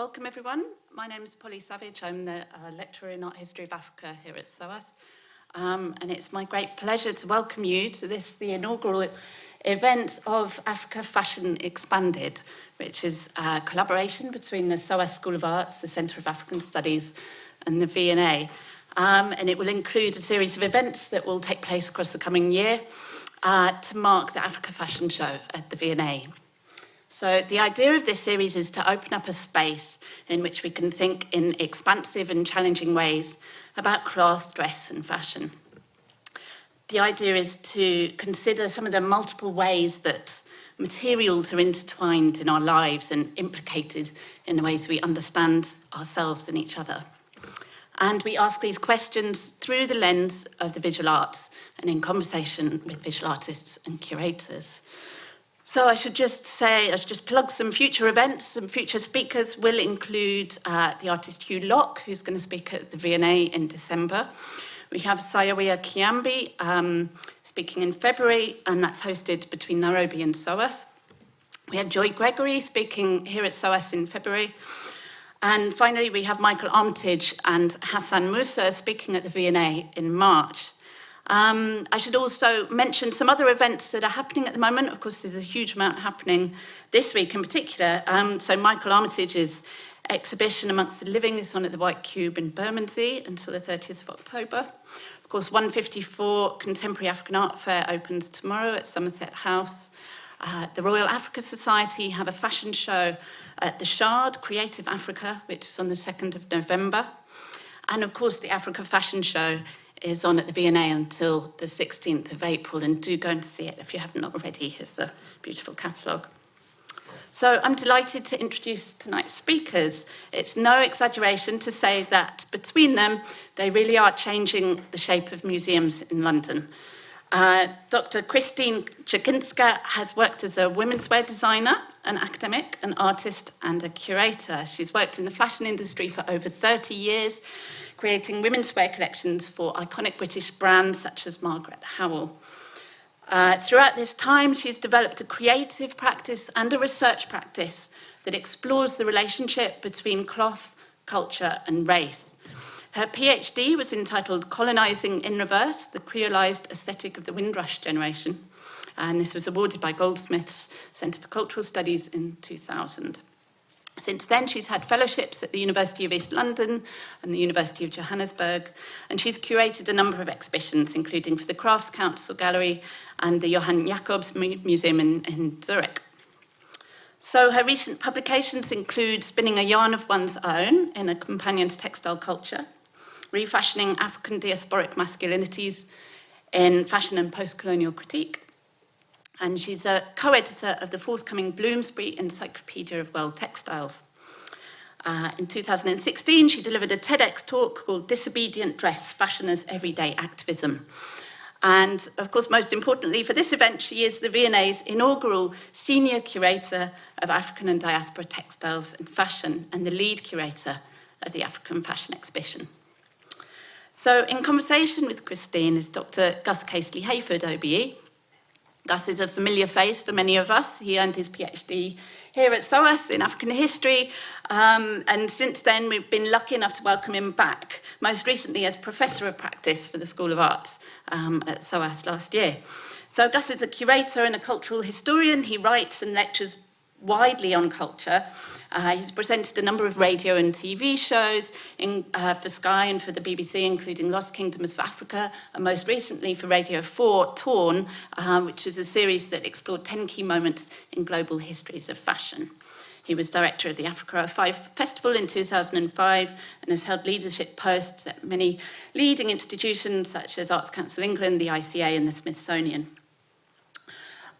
welcome everyone. My name is Polly Savage. I'm the uh, lecturer in art history of Africa here at SOAS. Um, and it's my great pleasure to welcome you to this, the inaugural event of Africa Fashion Expanded, which is a collaboration between the SOAS School of Arts, the Centre of African Studies and the V&A. Um, and it will include a series of events that will take place across the coming year uh, to mark the Africa Fashion Show at the V&A. So the idea of this series is to open up a space in which we can think in expansive and challenging ways about cloth, dress and fashion. The idea is to consider some of the multiple ways that materials are intertwined in our lives and implicated in the ways we understand ourselves and each other. And we ask these questions through the lens of the visual arts and in conversation with visual artists and curators. So I should just say, I should just plug some future events, some future speakers will include uh, the artist Hew Locke, who's going to speak at the V&A in December. We have Syowia Kyambi um, speaking in February, and that's hosted between Nairobi and SOAS. We have Joy Gregory speaking here at SOAS in February. And finally, we have Michael Armitage and Hassan Musa speaking at the V&A in March. Um, I should also mention some other events that are happening at the moment. Of course, there's a huge amount happening this week in particular. Um, so Michael Armitage's exhibition Amongst the Living is on at the White Cube in Bermondsey until the 30th of October. Of course, 154 Contemporary African Art Fair opens tomorrow at Somerset House. Uh, the Royal Africa Society have a fashion show at the Shard, Creative Africa, which is on the 2nd of November. And of course, the Africa Fashion Show is on at the V&A until the 16th of April, and do go and see it if you haven't already. Here's the beautiful catalogue. So I'm delighted to introduce tonight's speakers. It's no exaggeration to say that between them, they really are changing the shape of museums in London. Uh, Dr. Christine Checinska has worked as a women's wear designer, an academic, an artist, and a curator. She's worked in the fashion industry for over 30 years, creating women's wear collections for iconic British brands such as Margaret Howell. Uh, throughout this time, she's developed a creative practice and a research practice that explores the relationship between cloth, culture, and race. Her PhD was entitled Colonizing in Reverse, the Creolized Aesthetic of the Windrush Generation, and this was awarded by Goldsmiths Centre for Cultural Studies in 2000. Since then, she's had fellowships at the University of East London and the University of Johannesburg, and she's curated a number of exhibitions, including for the Crafts Council Gallery and the Johann Jacobs Museum in, in Zurich. So her recent publications include Spinning a Yarn of One's Own in a Companion to Textile Culture, Refashioning African Diasporic Masculinities in Fashion and Postcolonial Critique, and she's a co-editor of the forthcoming Bloomsbury Encyclopedia of World Textiles. Uh, in 2016, she delivered a TEDx talk called Disobedient Dress, Fashion as Everyday Activism. And of course, most importantly for this event, she is the V&A's inaugural senior curator of African and diaspora textiles and fashion and the lead curator of the African Fashion Exhibition. So in conversation with Christine is Dr. Gus Casely Hayford, OBE, Gus is a familiar face for many of us. He earned his PhD here at SOAS in African history, um, and since then we've been lucky enough to welcome him back, most recently as Professor of Practice for the School of Arts um, at SOAS last year. So Gus is a curator and a cultural historian. He writes and lectures widely on culture. Uh, he's presented a number of radio and TV shows in, uh, for Sky and for the BBC, including Lost Kingdoms of Africa, and most recently for Radio 4, Torn, uh, which is a series that explored 10 key moments in global histories of fashion. He was director of the Africa 5 Festival in 2005 and has held leadership posts at many leading institutions such as Arts Council England, the ICA and the Smithsonian.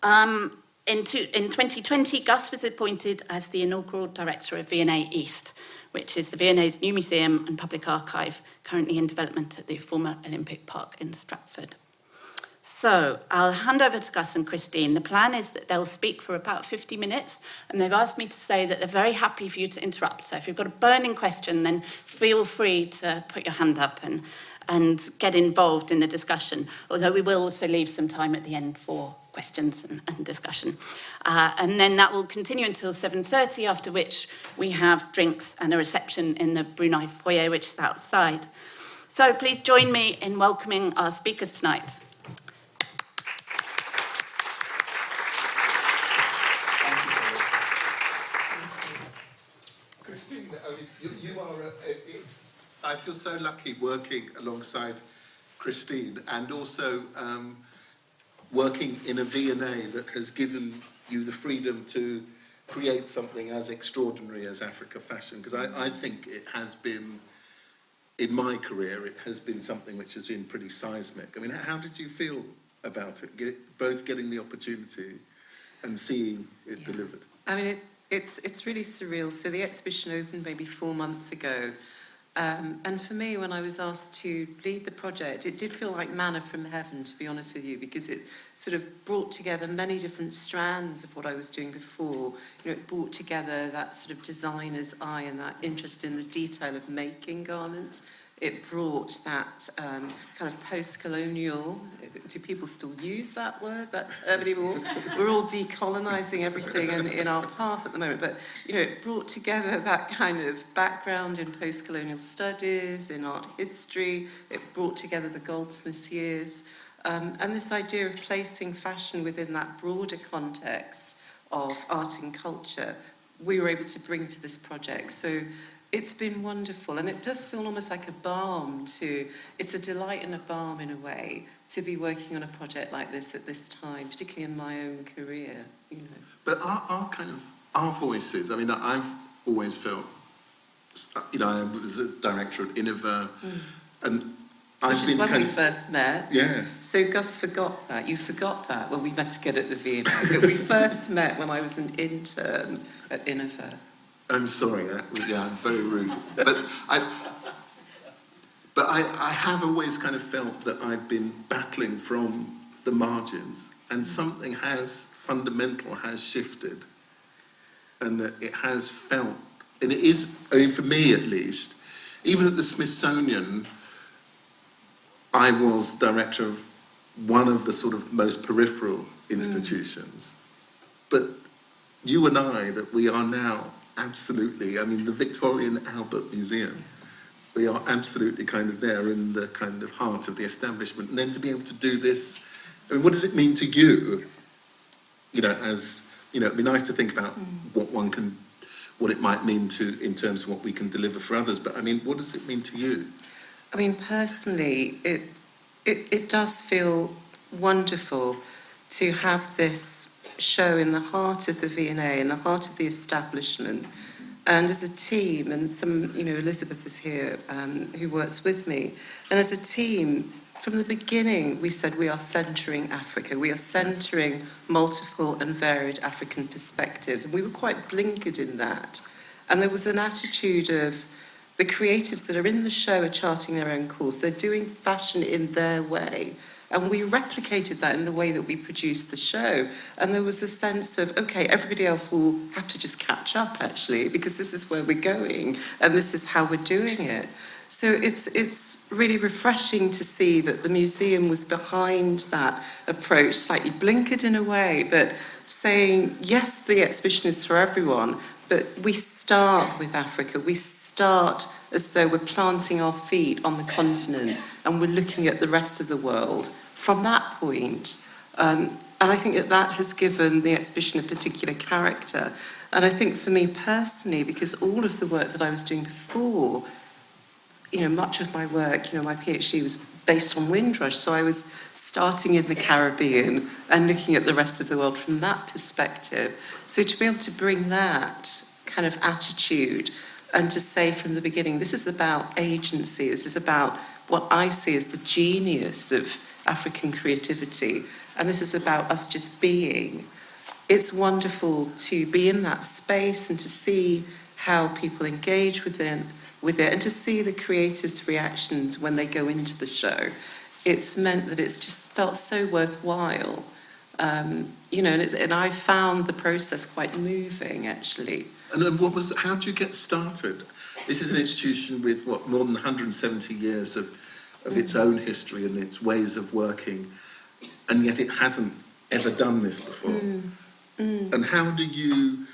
Um, in, two, in 2020, Gus was appointed as the inaugural director of V&A East, which is the V&A's new museum and public archive currently in development at the former Olympic Park in Stratford. So I'll hand over to Gus and Christine. The plan is that they'll speak for about 50 minutes, and they've asked me to say that they're very happy for you to interrupt. So if you've got a burning question, then feel free to put your hand up and and get involved in the discussion, although we will also leave some time at the end for questions and, and discussion. Uh, and then that will continue until 7.30, after which we have drinks and a reception in the Brunei foyer, which is outside. So please join me in welcoming our speakers tonight. Christine, I mean, you, you are, a, it's, I feel so lucky working alongside Christine and also um, working in a V&A that has given you the freedom to create something as extraordinary as Africa Fashion because I, I think it has been, in my career, it has been something which has been pretty seismic. I mean, how did you feel about it, Get, both getting the opportunity and seeing it Yeah. delivered? I mean, it, it's it's really surreal. So the exhibition opened maybe four months ago, um, and for me, when I was asked to lead the project, it did feel like manna from heaven, to be honest with you, because it sort of brought together many different strands of what I was doing before. You know, it brought together that sort of designer's eye and that interest in the detail of making garments. it brought that um, kind of post-colonial, do people still use that word, that term anymore? We're all decolonizing everything in, in our path at the moment, but you know, it brought together that kind of background in post-colonial studies, in art history, it brought together the Goldsmiths years, um, and this idea of placing fashion within that broader context of art and culture, we were able to bring to this project. So it's been wonderful, and it does feel almost like a balm to, it's a delight and a balm in a way, to be working on a project like this at this time, particularly in my own career, you know. But our, our kind of, our voices, I mean, I've always felt, you know, I was a director at Iniva, hmm. and I've Which is when we of, first met. yes, So Gus forgot that. You forgot that when we met again at the V&A. But we first met when I was an intern at Iniva. I'm sorry, that, was- yeah, I'm very rude, but I, but I, I have always kind of felt that I've been battling from the margins, and something has, fundamental has shifted, and that it has felt, and it is, I mean, for me at least, even at the Smithsonian, I was director of one of the sort of most peripheral mm. institutions. But you and I, that we are now absolutely, I mean, the Victorian Albert Museum, we are absolutely kind of there in the kind of heart of the establishment. And then to be able to do this, I mean, what does it mean to you? You know, as, you know, it'd be nice to think about mm. what one can, what it might mean to, in terms of what we can deliver for others. But I mean, what does it mean to you? I mean, personally, it, it, it does feel wonderful to have this show in the heart of the V&A, in the heart of the establishment, and as a team, and some, you know, Elizabeth is here, um, who works with me, and as a team, from the beginning, we said we are centering Africa. We are centering multiple and varied African perspectives, and we were quite blinkered in that. And there was an attitude of the creatives that are in the show are charting their own course. They're doing fashion in their way. And we replicated that in the way that we produced the show. And there was a sense of, okay, everybody else will have to just catch up, actually, because this is where we're going and this is how we're doing it. So it's, it's really refreshing to see that the museum was behind that approach, slightly blinkered in a way, but saying, yes, the exhibition is for everyone, but we start with Africa. We start as though we're planting our feet on the continent and we're looking at the rest of the world from that point. Um, and I think that that has given the exhibition a particular character. And I think for me personally, because all of the work that I was doing before, you know, much of my work, you know, my PhD was based on Windrush, so I was starting in the Caribbean and looking at the rest of the world from that perspective. So to be able to bring that kind of attitude and to say from the beginning, this is about agency, this is about what I see as the genius of African creativity, and this is about us just being. It's wonderful to be in that space and to see how people engage within with it and to see the creators' reactions when they go into the show. It's meant that it's just felt so worthwhile. Um, you know, and, and I found the process quite moving, actually. And then what was, how did you get started? This is an institution with, what, more than 170 years of, of its own history and its ways of working, and yet it hasn't ever done this before. Mm. Mm. And how do you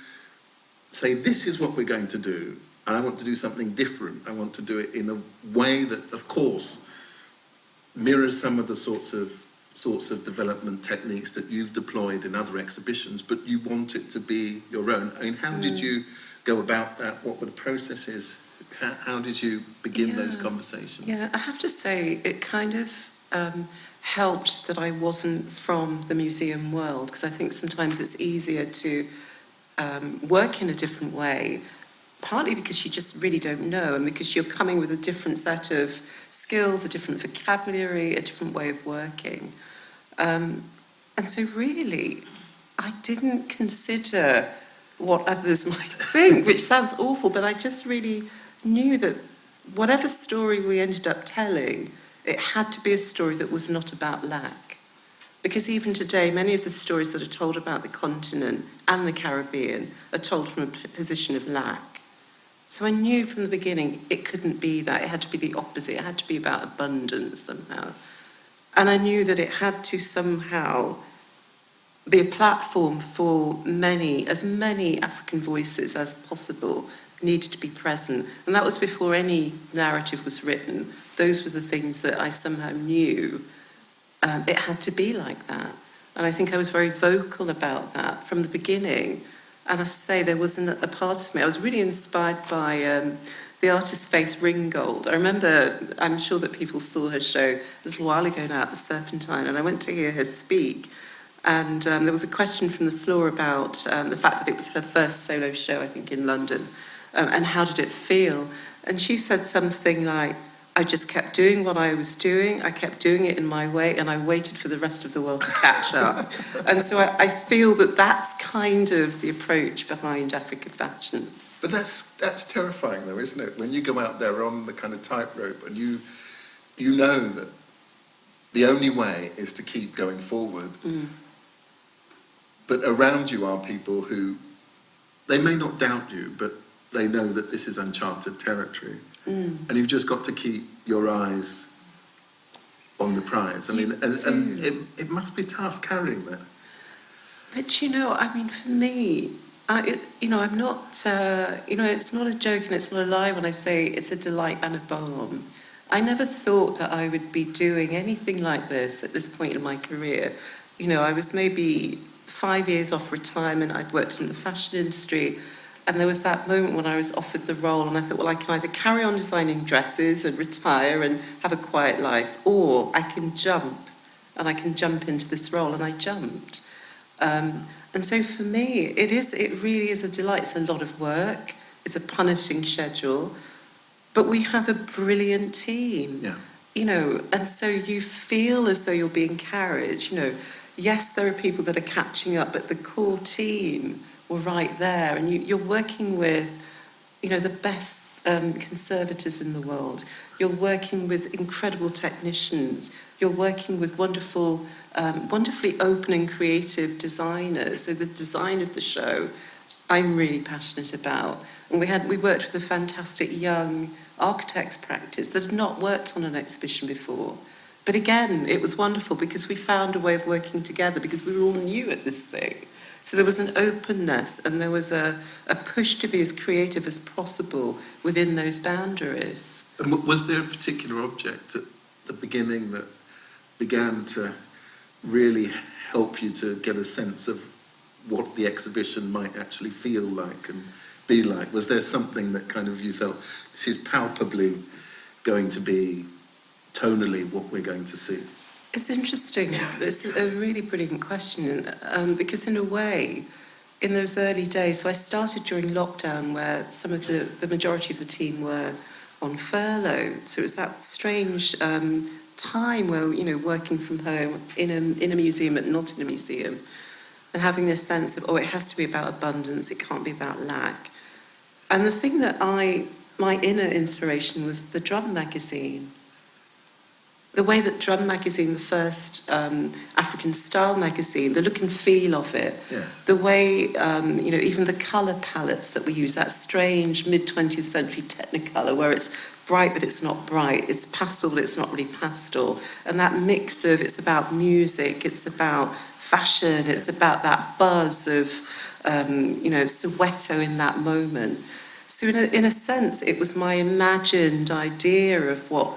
say, this is what we're going to do, and I want to do something different? I want to do it in a way that, of course, mirrors some of the sorts of sorts of development techniques that you've deployed in other exhibitions, but you want it to be your own. I mean, how did you go about that? What were the processes? How, how did you begin those conversations? Yeah, I have to say it kind of um, helped that I wasn't from the museum world because I think sometimes it's easier to um, work in a different way, partly because you just really don't know and because you're coming with a different set of skills, a different vocabulary, a different way of working. Um, and so, really, I didn't consider what others might think, which sounds awful, but I just really knew that whatever story we ended up telling, it had to be a story that was not about lack. Because even today, many of the stories that are told about the continent and the Caribbean are told from a position of lack. So I knew from the beginning it couldn't be that. It had to be the opposite. It had to be about abundance somehow. And I knew that it had to somehow be a platform for many, as many African voices as possible needed to be present. And that was before any narrative was written. Those were the things that I somehow knew um, it had to be like that. And I think I was very vocal about that from the beginning. And I say there wasn't a part of me, I was really inspired by um, the artist Faith Ringgold. I remember, I'm sure that people saw her show a little while ago now at the Serpentine, and I went to hear her speak. And um, there was a question from the floor about um, the fact that it was her first solo show, I think, in London, um, and how did it feel? And she said something like, I just kept doing what I was doing. I kept doing it in my way, and I waited for the rest of the world to catch up. and so I, I feel that that's kind of the approach behind Africa Fashion. But that's that's terrifying, though, isn't it? When you go out there on the kind of tightrope and you you know that the only way is to keep going forward. Mm. But around you are people who they may not doubt you, but they know that this is uncharted territory, mm. and you've just got to keep your eyes on the prize. I mean, and, and it, it must be tough carrying that. But you know, I mean, for me, I, you know, I'm not, uh, you know, it's not a joke and it's not a lie when I say it's a delight and a balm. I never thought that I would be doing anything like this at this point in my career. You know, I was maybe five years off retirement. I'd worked in the fashion industry. And there was that moment when I was offered the role, and I thought, well, I can either carry on designing dresses and retire and have a quiet life, or I can jump, and I can jump into this role. And I jumped. Um, and so for me, it is, it really is a delight. It's a lot of work. It's a punishing schedule, but we have a brilliant team. Yeah. You know, and so you feel as though you're being carried. You know, yes, there are people that are catching up, but the core team were right there, and you, you're working with, you know, the best um, conservators in the world. You're working with incredible technicians. You're working with wonderful, um, wonderfully open and creative designers. So the design of the show, I'm really passionate about. And we had we worked with a fantastic young architects practice that had not worked on an exhibition before. But again, it was wonderful because we found a way of working together because we were all new at this thing. So there was an openness and there was a, a push to be as creative as possible within those boundaries. And was there a particular object at the beginning that began to really help you to get a sense of what the exhibition might actually feel like and be like? Was there something that kind of you felt this is palpably going to be tonally what we're going to see? It's interesting. It's a really brilliant question um, because, in a way, in those early days, so I started during lockdown where some of the, the majority of the team were on furlough. So it was that strange um, time where, you know, working from home in a, in a museum and not in a museum and having this sense of, oh, it has to be about abundance, it can't be about lack. And the thing that I, my inner inspiration was the drum magazine the way that Drum magazine, the first um, African style magazine, the look and feel of it, Yes. the way, um, you know, even the colour palettes that we use, that strange mid 20th century Technicolor, where it's bright but it's not bright. It's pastel but it's not really pastel. And that mix of it's about music, it's about fashion, it's about that buzz of, um, you know, Soweto in that moment. So in a, in a sense, it was my imagined idea of what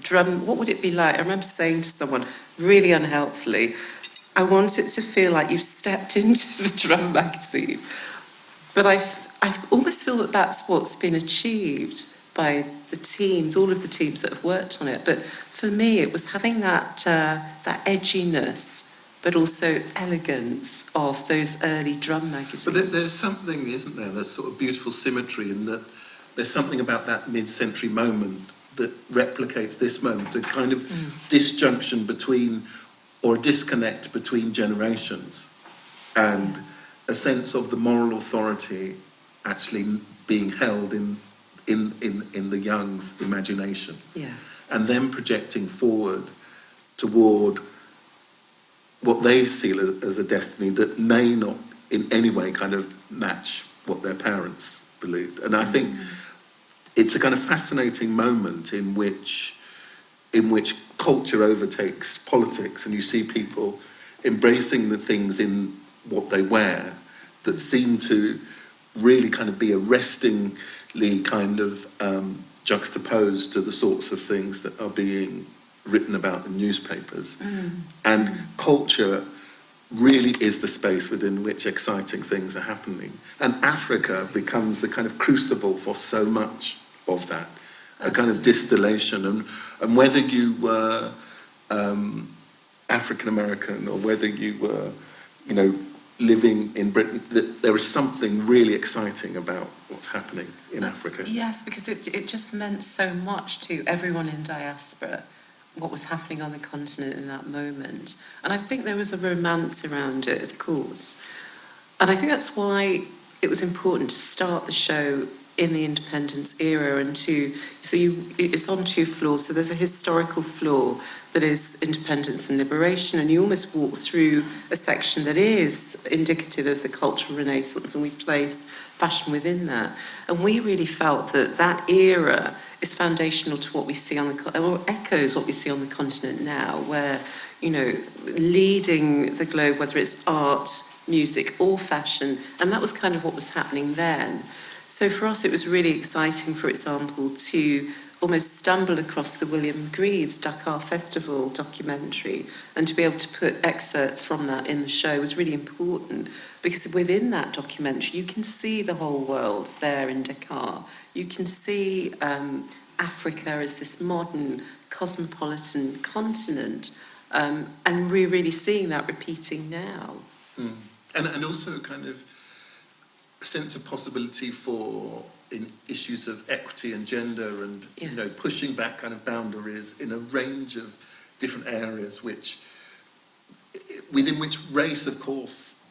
drum, what would it be like? I remember saying to someone really unhelpfully, I want it to feel like you've stepped into the drum magazine. But I, I almost feel that that's what's been achieved by the teams, all of the teams that have worked on it. But for me, it was having that, uh, that edginess, but also elegance of those early drum magazines. But there's something, isn't there? There's sort of beautiful symmetry in that there's something about that mid-century moment that replicates this moment, a kind of disjunction between or a disconnect between generations and a sense of the moral authority actually being held in in in, in the young's imagination Yes. and then projecting forward toward what they see as a destiny that may not in any way kind of match what their parents believed. And I mm. think it's a kind of fascinating moment in which in which culture overtakes politics and you see people embracing the things in what they wear that seem to really kind of be arrestingly kind of um, juxtaposed to the sorts of things that are being written about in newspapers. And culture really is the space within which exciting things are happening. And Africa becomes the kind of crucible for so much of that, a kind of distillation. And, and whether you were um, African American or whether you were, you know, living in Britain, that there is something really exciting about what's happening in Africa. Yes, because it, it just meant so much to everyone in diaspora, what was happening on the continent in that moment. And I think there was a romance around it, of course. And I think that's why it was important to start the show in the independence era and to so you it's on two floors. So there's a historical floor that is independence and liberation and you almost walk through a section that is indicative of the cultural renaissance and we place fashion within that. And we really felt that that era is foundational to what we see on the or echoes what we see on the continent now where you know leading the globe whether it's art music or fashion and that was kind of what was happening then so for us, it was really exciting, for example, to almost stumble across the William Greaves Dakar Festival documentary and to be able to put excerpts from that in the show was really important because within that documentary, you can see the whole world there in Dakar. You can see um, Africa as this modern cosmopolitan continent um, and we're really seeing that repeating now. Mm. And, and also kind of sense of possibility for in issues of equity and gender and you know pushing back kind of boundaries in a range of different areas which within which race of course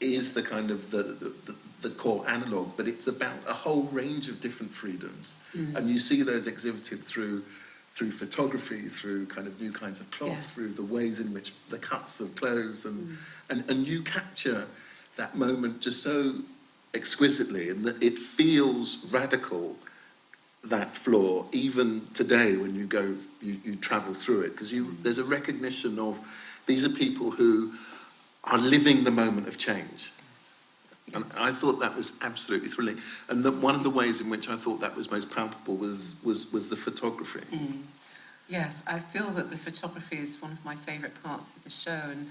is the kind of the, the, the, core analog but it's about a whole range of different freedoms. Mm. And you see those exhibited through through photography through kind of new kinds of cloth Yes. through the ways in which the cuts of clothes and mm. and, and you capture that moment just so exquisitely and that it feels radical that floor even today when you go you, you travel through it. Because you mm. there's a recognition of these are people who are living the moment of change. And I thought that was absolutely thrilling. And that one of the ways in which I thought that was most palpable was was was the photography. Mm. Yes, I feel that the photography is one of my favourite parts of the show, and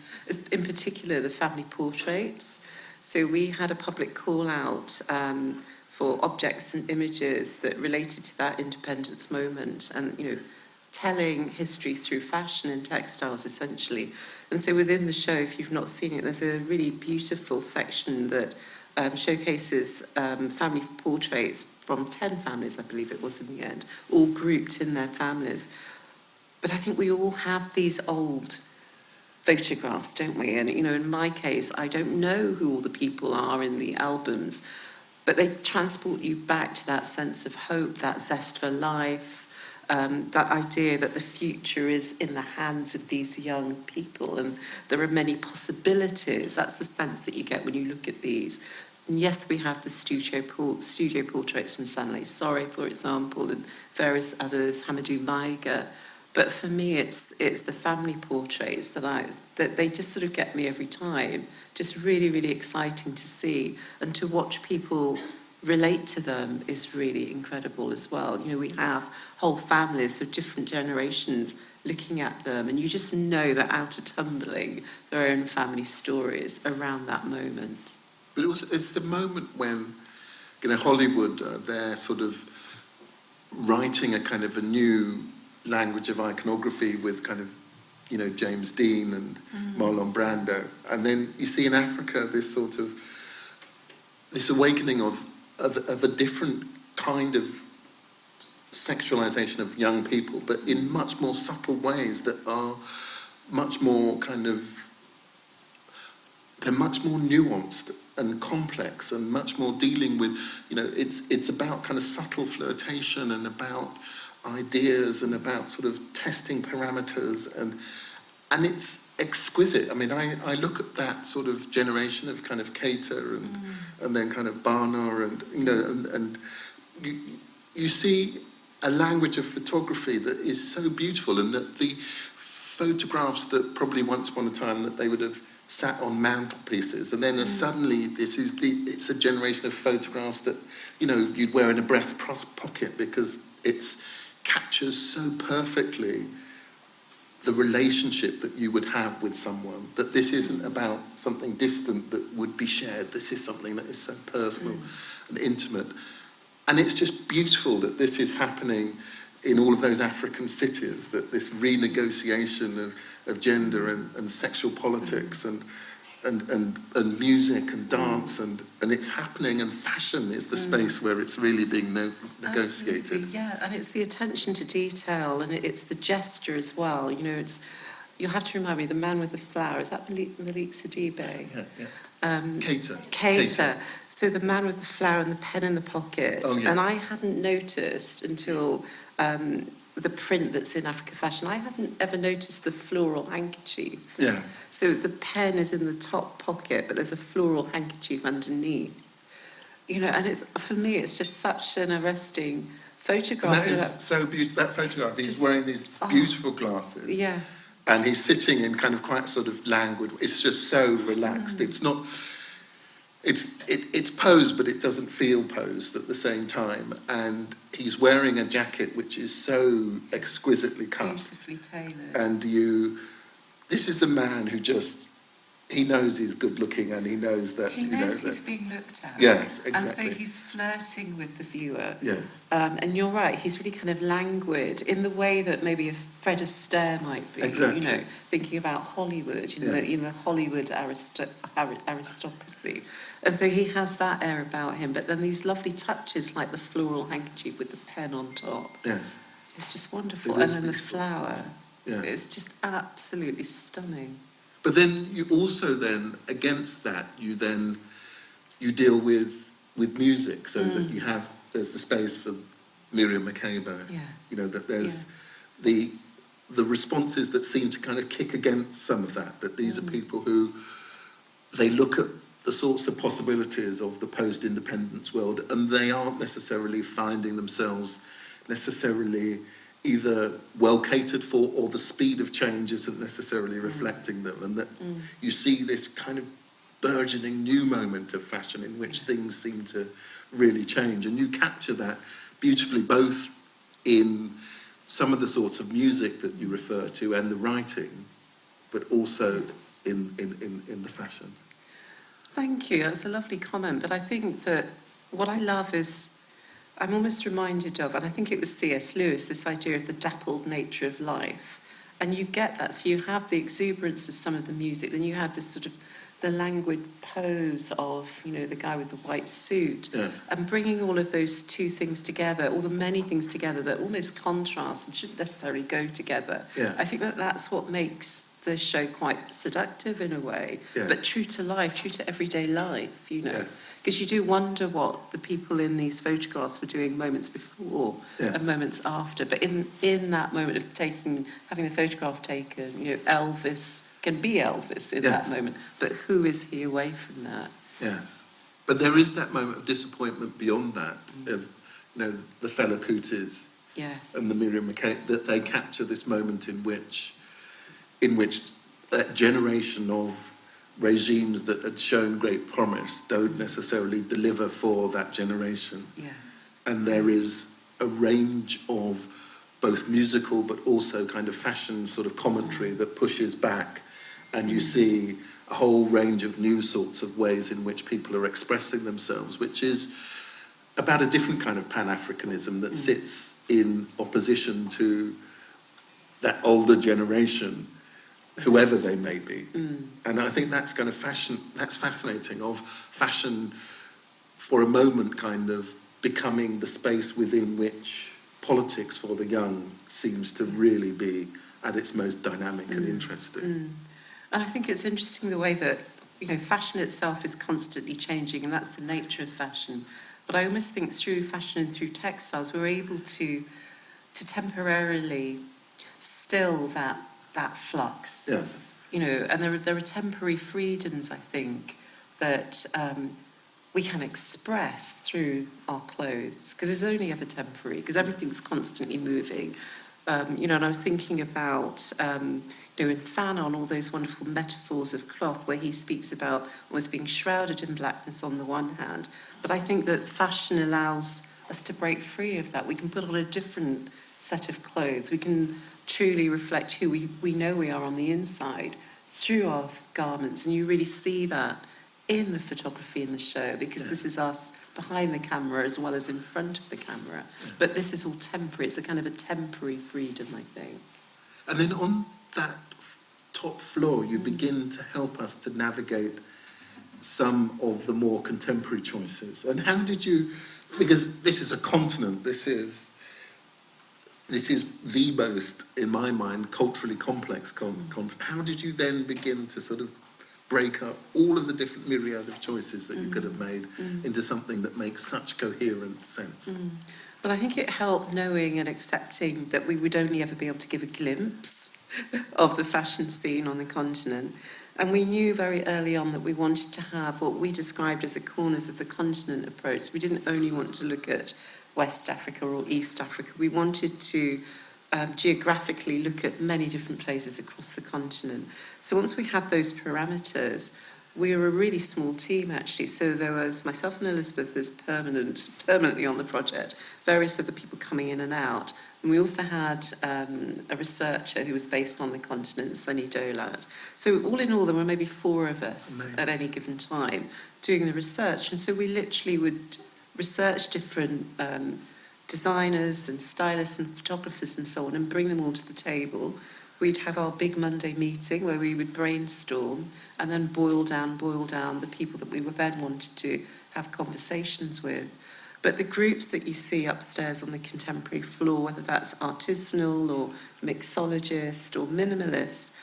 in particular the family portraits. So we had a public call out um, for objects and images that related to that independence moment, and you know, telling history through fashion and textiles essentially. And so within the show, if you've not seen it, there's a really beautiful section that um, showcases um, family portraits from 10 families, I believe it was in the end, all grouped in their families. But I think we all have these old photographs, don't we? And, you know, in my case, I don't know who all the people are in the albums, but they transport you back to that sense of hope, that zest for life, um, that idea that the future is in the hands of these young people and there are many possibilities. That's the sense that you get when you look at these. And yes, we have the studio, studio portraits from Sanlé Sory, for example, and various others, Hamadou Maiga. But for me, it's it's the family portraits that I that they just sort of get me every time. Just really, really exciting to see and to watch people relate to them is really incredible as well. You know, we have whole families of different generations looking at them, and you just know they're out of tumbling their own family stories around that moment. But it it's the moment when, you know, Hollywood, uh, they're sort of writing a kind of a new language of iconography with kind of, you know, James Dean and mm-hmm. Marlon Brando. And then you see in Africa this sort of, this awakening of, of, of a different kind of sexualization of young people, but in mm-hmm. much more subtle ways that are much more kind of they're much more nuanced and complex and much more dealing with you know it's it's about kind of subtle flirtation and about ideas and about sort of testing parameters and and it's exquisite. I mean i i look at that sort of generation of kind of Keïta and mm. and then kind of barna and you know and, and you you see a language of photography that is so beautiful and that the photographs that probably once upon a time that they would have sat on mantelpieces and then mm. suddenly this is the it's a generation of photographs that you know you'd wear in a breast pocket because it's captures so perfectly the relationship that you would have with someone that this isn't about something distant that would be shared. This is something that is so personal mm. and intimate. And it's just beautiful that this is happening in all of those African cities, that this renegotiation of, of gender and, and sexual politics mm. and, and, and, and music and dance, and, and it's happening, and fashion is the space where it's really being no, negotiated. Absolutely, yeah, and it's the attention to detail and it- it's the gesture as well. You know, it's you have to remind me the man with the flower is that Malick, Malick Sidibé? Yeah, yeah. Um, Keïta. Keïta. So the man with the flower and the pen in the pocket. Oh, yes. And I hadn't noticed until um, the print that's in Africa Fashion. I hadn't ever noticed the floral handkerchief. Yes. So the pen is in the top pocket, but there's a floral handkerchief underneath. You know, and it's for me, it's just such an arresting photograph. And that is know, so beautiful. That photograph, he's just- wearing these oh. beautiful glasses. yeah, and he's sitting in kind of quite sort of languid. It's just so relaxed. Mm. It's not. It's it, it's posed, but it doesn't feel posed at the same time. And he's wearing a jacket which is so exquisitely cut. beautifully tailored. And you, this is a man who just he knows he's good looking, and he knows that he you know knows he's that. being looked at. Yes, exactly. And so he's flirting with the viewer. Yes, Um, and you're right, he's really kind of languid in the way that maybe a Fred Astaire might be. Exactly. You know, thinking about Hollywood, you know, Yes. the, you know, Hollywood aristo- ari- aristocracy. And so he has that air about him. But then these lovely touches like the floral handkerchief with the pen on top. yes, It's just wonderful. It and then the flower. yeah. It's just absolutely stunning. But then you also then against that you then you deal with with music so that mm. you have there's the space for Miriam Makeba. Yes. You know that there's Yes. the the responses that seem to kind of kick against some of that. That these are mm. people who they look at the sorts of possibilities of the post-independence world and they aren't necessarily finding themselves necessarily either well catered for or the speed of change isn't necessarily reflecting them. And that mm. you see this kind of burgeoning new moment of fashion in which things seem to really change. And you capture that beautifully both in some of the sorts of music that you refer to and the writing but also in, in, in, in the fashion Thank you. That's a lovely comment. But I think that what I love is I'm almost reminded of, and I think it was C.S. Lewis, this idea of the dappled nature of life. And you get that. So you have the exuberance of some of the music, then you have this sort of the languid pose of, you know, the guy with the white suit. yes And bringing all of those two things together, all the many things together that almost contrast and shouldn't necessarily go together. Yes. I think that that's what makes the show quite seductive in a way, Yes. but true to life, true to everyday life, you know. Because you do wonder what the people in these photographs were doing moments before and moments after. But in, in that moment of taking, having the photograph taken, you know, Elvis can be Elvis in Yes. that moment. But who is he away from that? yes But there is that moment of disappointment beyond that, mm. of, you know, the Fela Kutis Yes. and the Miriam Makeba, that they capture this moment in which, in which that generation of regimes that had shown great promise don't necessarily deliver for that generation. Yes. And there is a range of both musical but also kind of fashion sort of commentary mm. that pushes back, and you see a whole range of new sorts of ways in which people are expressing themselves, which is about a different kind of Pan Africanism that sits in opposition to that older generation, whoever they may be. Mm. And I think that's kind of fashion, that's fascinating, of fashion for a moment kind of becoming the space within which politics for the young seems to really be at its most dynamic and interesting. Mm. And I think it's interesting the way that, you know, fashion itself is constantly changing, and that's the nature of fashion. But I almost think through fashion and through textiles, we're able to, to temporarily still that, that flux. Yes. You know, and there are, there are temporary freedoms, I think, that um, we can express through our clothes, because it's only ever temporary, because everything's constantly moving. Um, you know, and I was thinking about, um, know, in Fanon, all those wonderful metaphors of cloth where he speaks about almost being shrouded in blackness on the one hand. But I think that fashion allows us to break free of that. We can put on a different set of clothes. We can truly reflect who we, we know we are on the inside through our garments. And you really see that in the photography in the show because Yeah. this is us behind the camera as well as in front of the camera. But this is all temporary. It's a kind of a temporary freedom, I think. And then on that top floor, you begin to help us to navigate some of the more contemporary choices. And how did you, because this is a continent, this is, this is the most, in my mind, culturally complex con- mm. continent. How did you then begin to sort of break up all of the different myriad of choices that you mm. could have made mm. into something that makes such coherent sense? But I think it helped knowing and accepting that we would only ever be able to give a glimpse of the fashion scene on the continent. And we knew very early on that we wanted to have what we described as a corners of the continent approach. We didn't only want to look at West Africa or East Africa. We wanted to um, geographically look at many different places across the continent. So once we had those parameters, we were a really small team actually. So there was myself and Elizabeth as permanent, permanently on the project, various other people coming in and out. And we also had um, a researcher who was based on the continent, Sunny Dolat So all in all, there were maybe four of us Amazing. at any given time doing the research. And so we literally would research different um, designers and stylists and photographers and so on and bring them all to the table. We'd have our big Monday meeting where we would brainstorm and then boil down, boil down the people that we would then wanted to have conversations with. But the groups that you see upstairs on the contemporary floor, whether that's artisanal or mixologist or minimalist,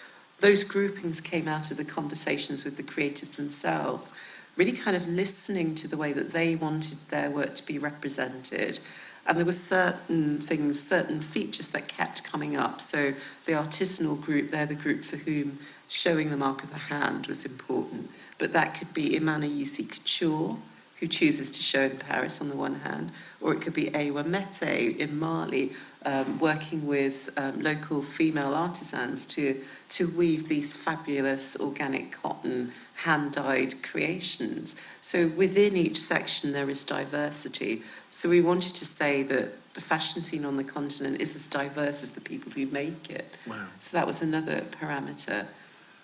those groupings came out of the conversations with the creatives themselves, really kind of listening to the way that they wanted their work to be represented. And there were certain things, certain features that kept coming up. So the artisanal group, they're the group for whom showing the mark of the hand was important. But that could be Imane Ayissi Couture, who chooses to show in Paris on the one hand, or it could be Awa Meité in Mali, um, working with um, local female artisans to, to weave these fabulous organic cotton hand-dyed creations. So within each section there is diversity. So we wanted to say that the fashion scene on the continent is as diverse as the people who make it. Wow. So that was another parameter.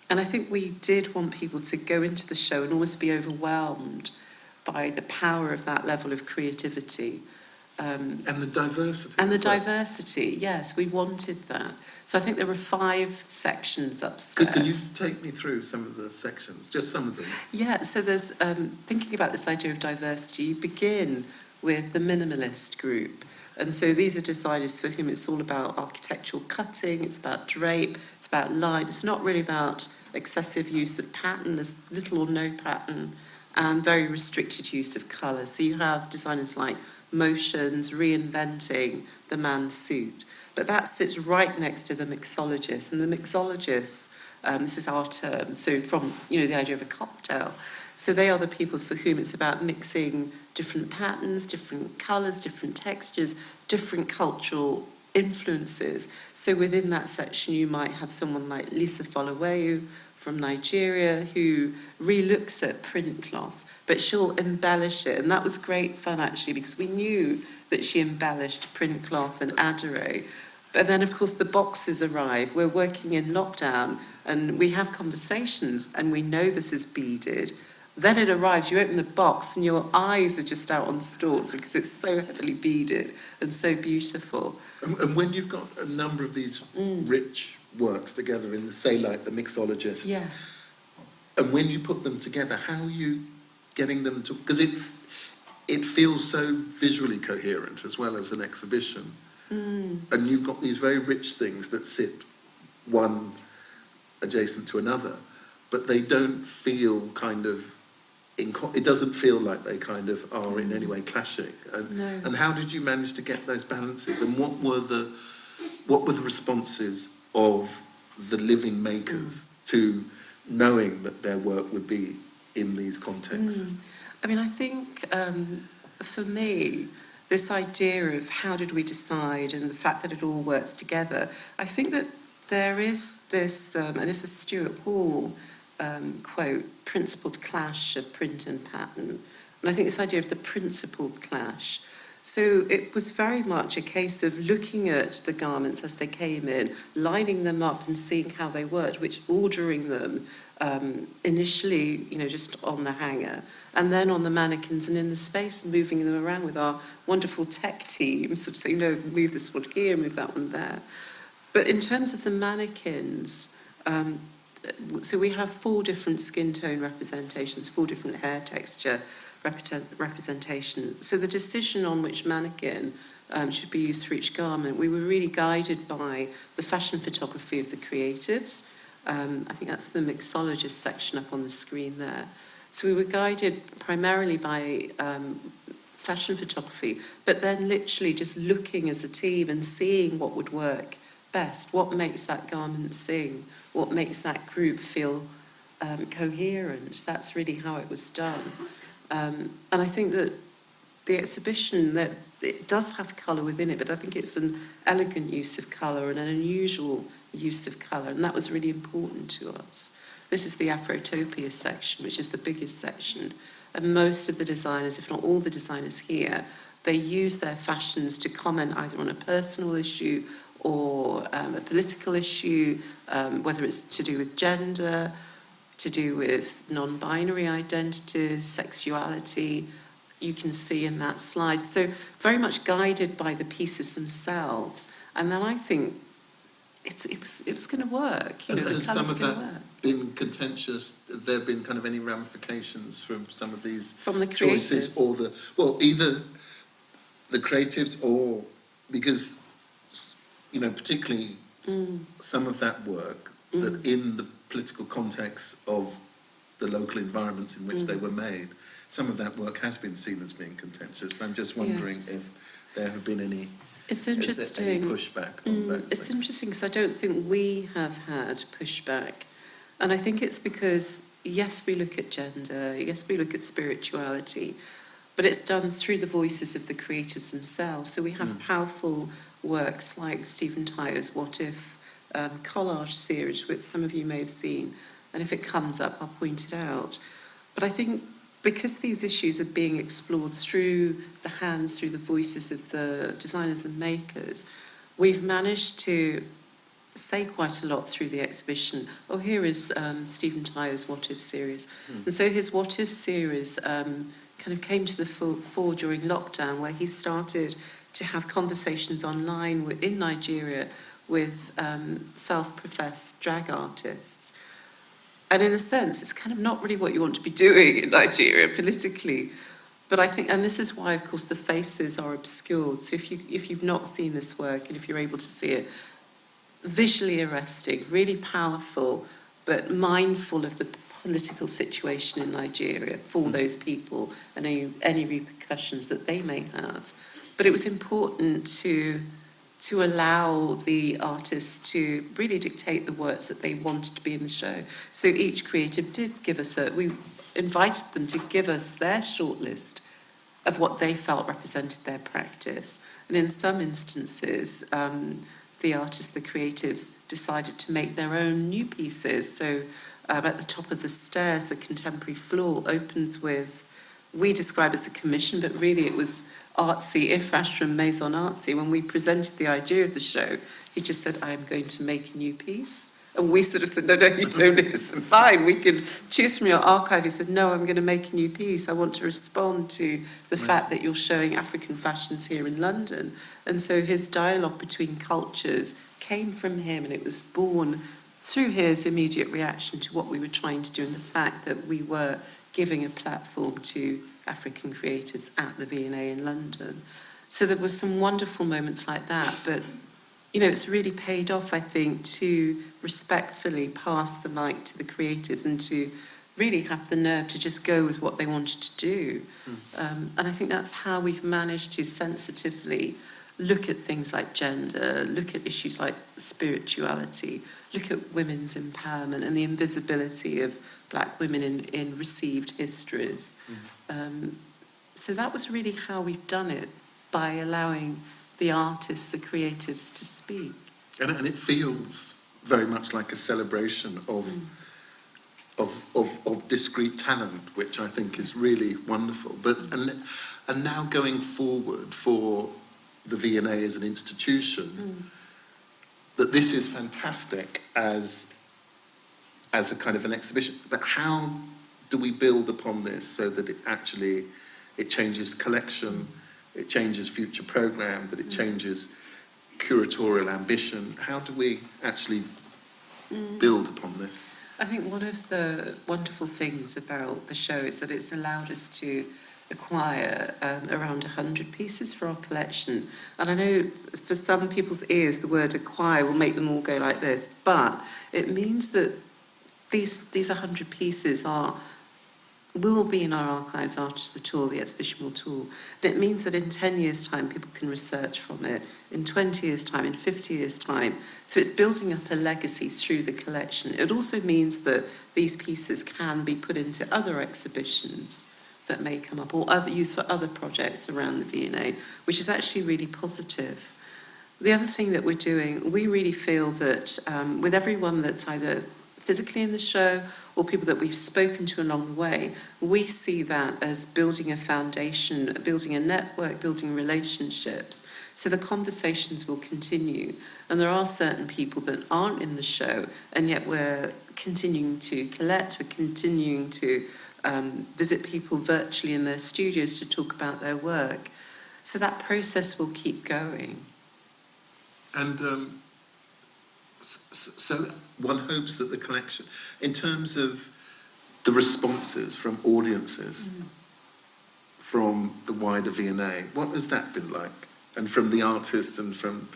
And I think we did want people to go into the show and almost be overwhelmed by the power of that level of creativity. Um, And the diversity. and the well. diversity, yes, we wanted that. So I think there were five sections upstairs. Could, can you take me through some of the sections, just some of them? Yeah, so there's um, thinking about this idea of diversity. You begin with the minimalist group. And so these are designers for whom it's all about architectural cutting, it's about drape, it's about light, It's not really about excessive use of pattern, there's little or no pattern, and very restricted use of colour. So you have designers like Moshions reinventing the man's suit. But that sits right next to the mixologist. And the mixologist, um, this is our term, so from, you know, the idea of a cocktail. So they are the people for whom it's about mixing different patterns, different colours, different textures, different cultural influences. So within that section, you might have someone like Lisa Folawiyo from Nigeria who relooks at print cloth, but she'll embellish it. And that was great fun actually because we knew that she embellished print cloth and Adaro. But then, of course, the boxes arrive. We're working in lockdown and we have conversations and we know this is beaded. Then it arrives, you open the box and your eyes are just out on stalks because it's so heavily beaded and so beautiful. And, and when you've got a number of these mm. rich works together in, the, say, like the mixologist, Yeah. and when you put them together, how are you getting them to? Because it it feels so visually coherent as well as an exhibition, mm. and you've got these very rich things that sit one adjacent to another, but they don't feel kind of. It doesn't feel like they kind of are in any mm. way clashing. And, No. and how did you manage to get those balances? And what were the what were the responses of the living makers to knowing that their work would be in these contexts? Mm. I mean, I think um, for me, this idea of how did we decide and the fact that it all works together, I think that there is this, um, and this is Stuart Hall um, quote, principled clash of print and pattern. And I think this idea of the principled clash. So it was very much a case of looking at the garments as they came in, lining them up and seeing how they worked, which ordering them um, initially, you know, just on the hanger, and then on the mannequins and in the space, moving them around with our wonderful tech team, sort of saying, no, move this one here, move that one there. But in terms of the mannequins, um, so we have four different skin tone representations, four different hair texture represent, representation. So the decision on which mannequin um, should be used for each garment, we were really guided by the fashion photography of the creatives. Um, I think that's the mixologist section up on the screen there. So we were guided primarily by um, fashion photography, but then literally just looking as a team and seeing what would work best, what makes that garment sing, what makes that group feel um, coherent. That's really how it was done. Um, and I think that the exhibition that it does have colour within it, but I think it's an elegant use of colour and an unusual use of colour, and that was really important to us. This is the Afrotopia section, which is the biggest section, and most of the designers, if not all the designers here, they use their fashions to comment either on a personal issue or um, a political issue, um, whether it's to do with gender, to do with non-binary identities, sexuality, you can see in that slide. So very much guided by the pieces themselves. And then I think it's, it was, it was going to work. You know, has some of that work. been contentious? Have there been kind of any ramifications from some of these From the choices, creatives. or the well, either the creatives or because you know, particularly Mm. some of that work that in the political context of the local environments in which they Mm. were made, some of that work has been seen as being contentious. I'm just wondering Yes. if there have been any, It's there any interesting. pushback on Mm, those it's things? interesting because I don't think we have had pushback. And I think it's because, yes, we look at gender, yes, we look at spirituality, but it's done through the voices of the creators themselves. So we have Mm. powerful works like Stephen Tayo's What If um, collage series, which some of you may have seen. And if it comes up, I'll point it out. But I think because these issues are being explored through the hands, through the voices of the designers and makers, we've managed to say quite a lot through the exhibition. Oh, here is um, Stephen Tayo's What If series. Mm. And so his What If series um, kind of came to the fore, during lockdown, where he started to have conversations online in Nigeria with um, self-professed drag artists. And in a sense, it's kind of not really what you want to be doing in Nigeria politically. But I think, and this is why, of course, the faces are obscured. So if you if you've not seen this work and if you're able to see it, visually arresting, really powerful, but mindful of the political situation in Nigeria for those people and any, any repercussions that they may have. But it was important to to allow the artists to really dictate the works that they wanted to be in the show. So each creative did give us a we invited them to give us their shortlist of what they felt represented their practice. And in some instances, um, the artists, the creatives, decided to make their own new pieces. So um, at the top of the stairs, the contemporary floor opens with, we describe as a commission, but really it was Artsi, Ifrach from Maison ARTC. When we presented the idea of the show, he just said, I am going to make a new piece. And we sort of said, no, no, you don't. It's fine. We can choose from your archive. He said, no, I'm going to make a new piece. I want to respond to the fact that you're showing African fashions here in London. And so his dialogue between cultures came from him and it was born through his immediate reaction to what we were trying to do and the fact that we were giving a platform to African creatives at the V&A in London. So there were some wonderful moments like that, but you know, it's really paid off, I think, to respectfully pass the mic to the creatives and to really have the nerve to just go with what they wanted to do. Um, and I think that's how we've managed to sensitively look at things like gender, look at issues like spirituality, look at women's empowerment and the invisibility of black women in, in received histories. Mm-hmm. Um, so that was really how we've done it, by allowing the artists, the creatives to speak. And, and it feels very much like a celebration of, mm. of, of, of discrete talent, which I think is really wonderful. But mm. and, and now going forward for the V&A as an institution, that this is fantastic as, as a kind of an exhibition. But how do we build upon this so that it actually it changes collection, it changes future program, that it mm. changes curatorial ambition. How do we actually mm. build upon this? I think one of the wonderful things about the show is that it's allowed us to acquire um, around 100 pieces for our collection. And I know for some people's ears, the word acquire will make them all go like this, but it means that these, these 100 pieces are will be in our archives after the tour, the exhibition will tour. And it means that in 10 years' time, people can research from it, in 20 years' time, in 50 years' time. So it's building up a legacy through the collection. It also means that these pieces can be put into other exhibitions that may come up or other used for other projects around the V&A, which is actually really positive. The other thing that we're doing, we really feel that um, with everyone that's either physically in the show or people that we've spoken to along the way, we see that as building a foundation, building a network, building relationships. So the conversations will continue. And there are certain people that aren't in the show, and yet we're continuing to collect, we're continuing to um, visit people virtually in their studios to talk about their work. So that process will keep going. And um, so one hopes that the collection, in terms of the responses from audiences, from the wider V&A, what has that been like? And from the artists and from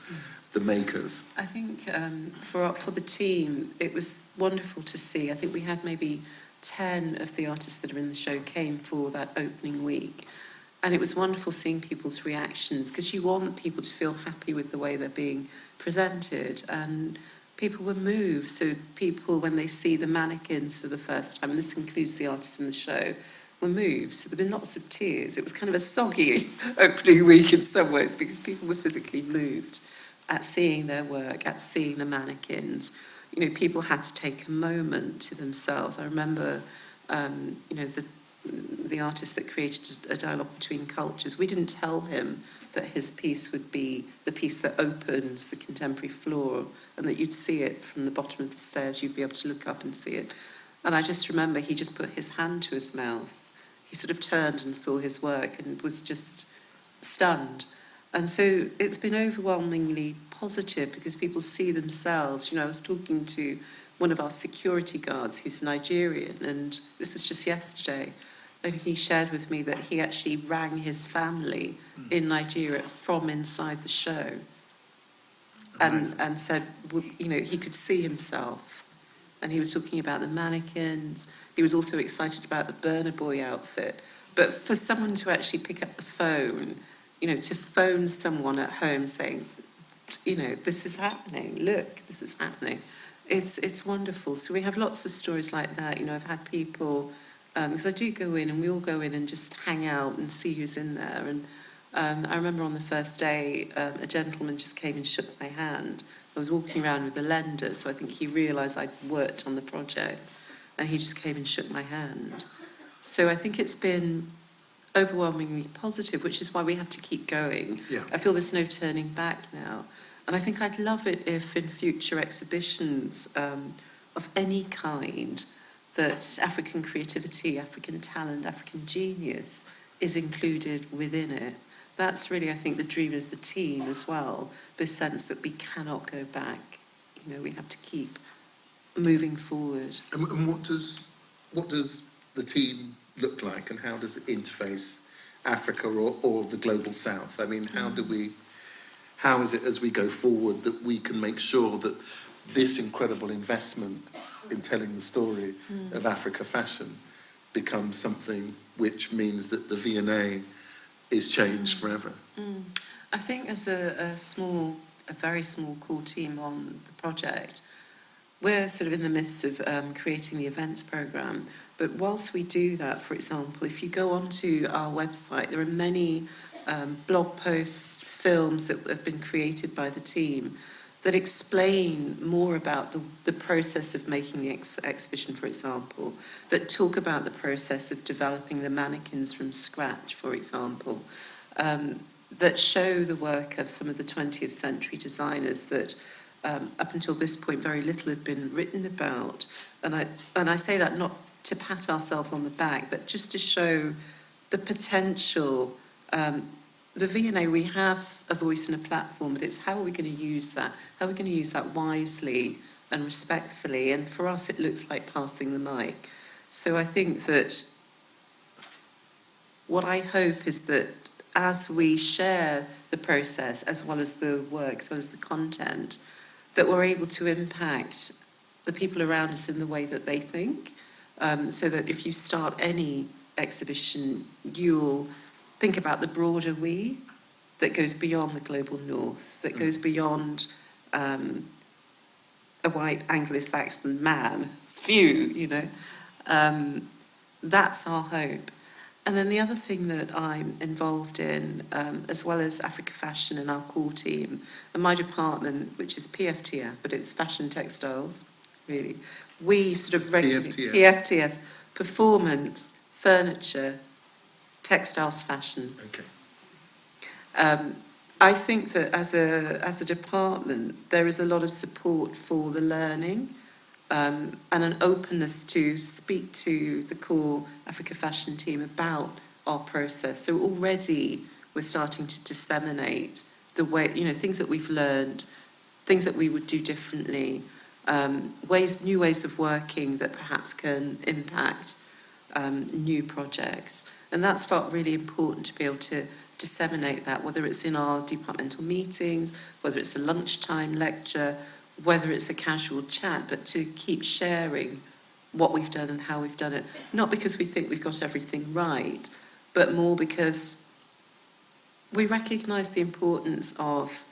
the makers? I think um, for for the team, it was wonderful to see. I think we had maybe 10 of the artists that are in the show came for that opening week. And it was wonderful seeing people's reactions because you want people to feel happy with the way they're being presented. And people were moved. So people, when they see the mannequins for the first time, and this includes the artists in the show, were moved. So there were been lots of tears. It was kind of a soggy opening week in some ways because people were physically moved at seeing their work, at seeing the mannequins. You know, people had to take a moment to themselves. I remember, um, you know, the the artist that created a dialogue between cultures. We didn't tell him that his piece would be the piece that opens the contemporary floor, and that you'd see it from the bottom of the stairs. You'd be able to look up and see it. And I just remember he just put his hand to his mouth. He sort of turned and saw his work and was just stunned. And so it's been overwhelmingly positive because people see themselves. You know, I was talking to one of our security guards who's Nigerian, and this was just yesterday. And he shared with me that he actually rang his family hmm. in Nigeria from inside the show and, and said, you know, he could see himself. And he was talking about the mannequins. He was also excited about the Burna Boy outfit. But for someone to actually pick up the phone, you know, to phone someone at home saying, you know, this is happening, look, this is happening. It's, it's wonderful. So we have lots of stories like that. You know, I've had people because I do go in and we all go in and just hang out and see who's in there. And um, I remember on the first day, um, a gentleman just came and shook my hand. I was walking around with the lender, so I think he realised I'd worked on the project, and he just came and shook my hand. So I think it's been overwhelmingly positive, which is why we have to keep going. Yeah. I feel there's no turning back now. And I think I'd love it if in future exhibitions um, of any kind that African creativity, African talent, African genius is included within it. That's really, I think, the dream of the team as well, the sense that we cannot go back. You know, we have to keep moving forward. And, and what does what does the team look like, and how does it interface Africa or, or the global South? I mean, how do mm. we, how is it as we go forward that we can make sure that this incredible investment in telling the story mm. of Africa fashion becomes something which means that the V&A is changed mm. forever? I think as a, a small, a very small core team on the project, we're sort of in the midst of um, creating the events program. But whilst we do that, for example, if you go onto our website, there are many um, blog posts, films that have been created by the team that explain more about the, the process of making the ex- exhibition, for example, that talk about the process of developing the mannequins from scratch, for example, um, that show the work of some of the 20th century designers that um, up until this point very little had been written about. And I, and I say that not to pat ourselves on the back, but just to show the potential. Um, the V&A, we have a voice and a platform, but it's how are we going to use that? How are we going to use that wisely and respectfully? And for us, it looks like passing the mic. So I think that what I hope is that as we share the process as well as the work, as well as the content, that we're able to impact the people around us in the way that they think. Um, so that if you start any exhibition, you'll think about the broader we that goes beyond the global north, that goes beyond um, a white Anglo-Saxon man's view, you know. Um, that's our hope. And then the other thing that I'm involved in, um, as well as Africa Fashion and our core team, and my department, which is PFTF, but it's fashion textiles, really. We sort of regularly PFTF. PFTS, performance, furniture, textiles, fashion. Okay. Um, I think that as a as a department, there is a lot of support for the learning um, and an openness to speak to the core Africa Fashion team about our process. So already we're starting to disseminate the way you know things that we've learned, things that we would do differently, um, ways new ways of working that perhaps can impact um, new projects. And that's felt really important to be able to disseminate that, whether it's in our departmental meetings, whether it's a lunchtime lecture, whether it's a casual chat, but to keep sharing what we've done and how we've done it. Not because we think we've got everything right, but more because we recognise the importance of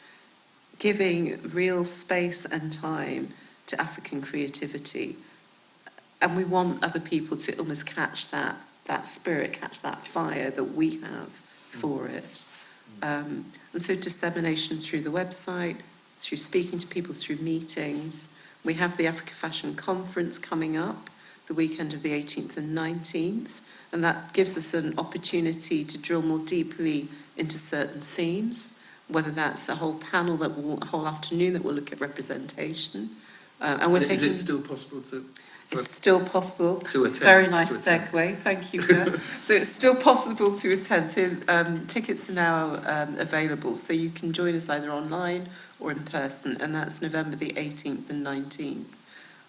giving real space and time to African creativity. And we want other people to almost catch that, that spirit, catch that fire that we have for it. Um, and so dissemination through the website, through speaking to people through meetings. We have the Africa Fashion Conference coming up the weekend of the 18th and 19th, and that gives us an opportunity to drill more deeply into certain themes, whether that's a whole panel that will, a whole afternoon that will look at representation. Uh, and we're Is taking. it still possible to? It's still possible. To attend, Very nice attend. segue. Thank you, so it's still possible to attend. So um, tickets are now um, available. So you can join us either online or in person, and that's November the 18th and 19th.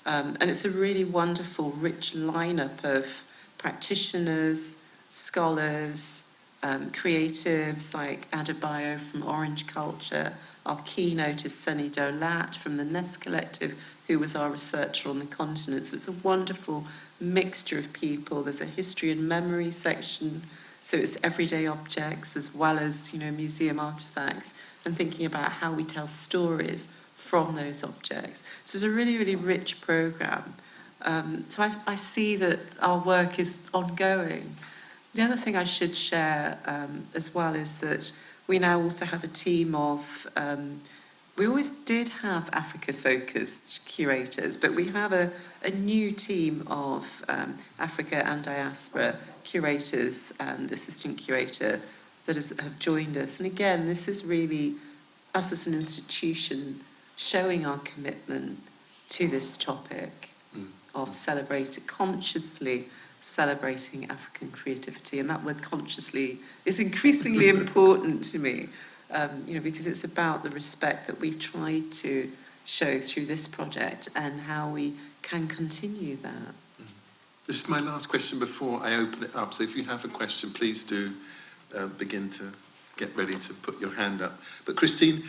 Um, and it's a really wonderful, rich lineup of practitioners, scholars, um, creatives like Adebayo from Orange Culture. Our keynote is Sunny Dolat from the Nest Collective, who was our researcher on the continent. So it's a wonderful mixture of people. There's a history and memory section, so it's everyday objects as well as you know museum artifacts, and thinking about how we tell stories from those objects. So it's a really, really rich program. Um, so I, I see that our work is ongoing. The other thing I should share um, as well is that we now also have a team of, um, we always did have Africa focused curators, but we have a, a new team of um, Africa and diaspora curators and assistant curator that has, have joined us. And again, this is really us as an institution showing our commitment to this topic Mm. of celebrating, consciously celebrating African creativity. And that word consciously is increasingly important to me, um, you know, because it's about the respect that we've tried to show through this project and how we can continue that. This is my last question before I open it up. So if you have a question, please do uh, begin to get ready to put your hand up. But Christine,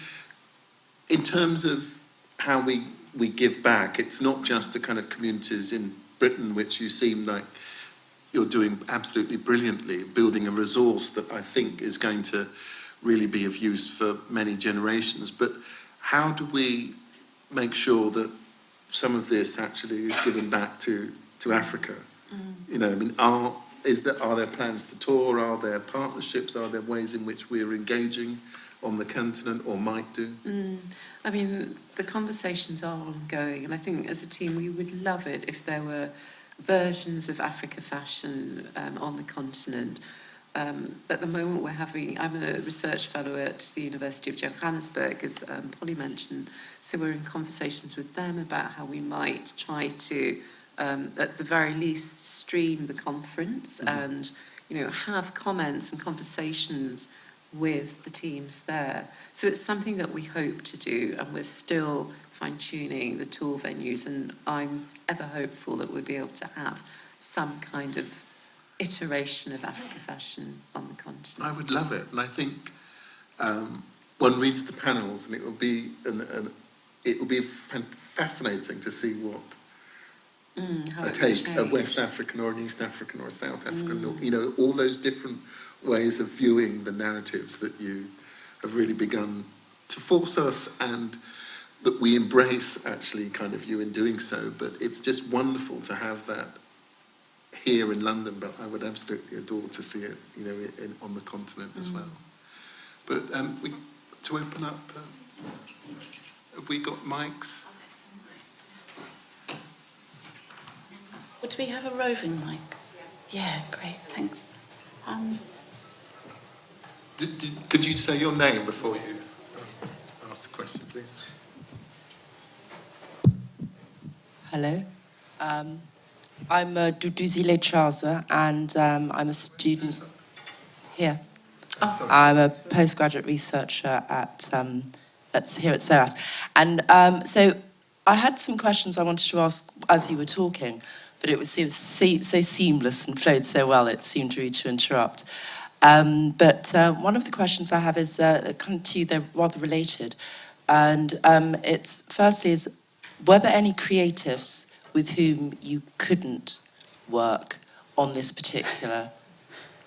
in terms of how we, we give back, it's not just the kind of communities in Britain, which you seem like you're doing absolutely brilliantly, building a resource that I think is going to really be of use for many generations. But how do we make sure that some of this actually is given back to, to Africa? You know, I mean, are, is there, are there plans to tour? Are there partnerships? Are there ways in which we're engaging on the continent or might do? Mm, I mean, the conversations are ongoing, and I think as a team we would love it if there were versions of Africa fashion um, on the continent. Um, at the moment, we're having, I'm a research fellow at the University of Johannesburg, as um, Polly mentioned, so we're in conversations with them about how we might try to, um, at the very least, stream the conference Mhm. and, you know, have comments and conversations with the teams there. So it's something that we hope to do, and we're still fine tuning the tool venues. And I'm ever hopeful that we'll be able to have some kind of iteration of Africa fashion on the continent. I would love it, and I think um, one reads the panels, and it will be and, and it will be fascinating to see what Mm, a take a. West African or an East African or a South African, Mm. or, you know, all those different ways of viewing the narratives that you have really begun to force us and that we embrace actually kind of you in doing so. But it's just wonderful to have that here in London, but I would absolutely adore to see it, you know, in, on the continent as Mm. well. But um, we, to open up, uh, have we got mics? Would we have a roving mic? Yeah, great, thanks. Um, D- d- could you say your name before you ask the question, please? Hello. Um, I'm uh, Duduzile Chaza, and um, I'm a student here. Sorry. I'm a postgraduate researcher at, um, at here at SOAS. And um, so I had some questions I wanted to ask as you were talking, but it was so, se- so seamless and flowed so well, it seemed rude to interrupt. Um, but uh, one of the questions I have is uh, kind of to you, they're rather related. And um, it's firstly is, were there any creatives with whom you couldn't work on this particular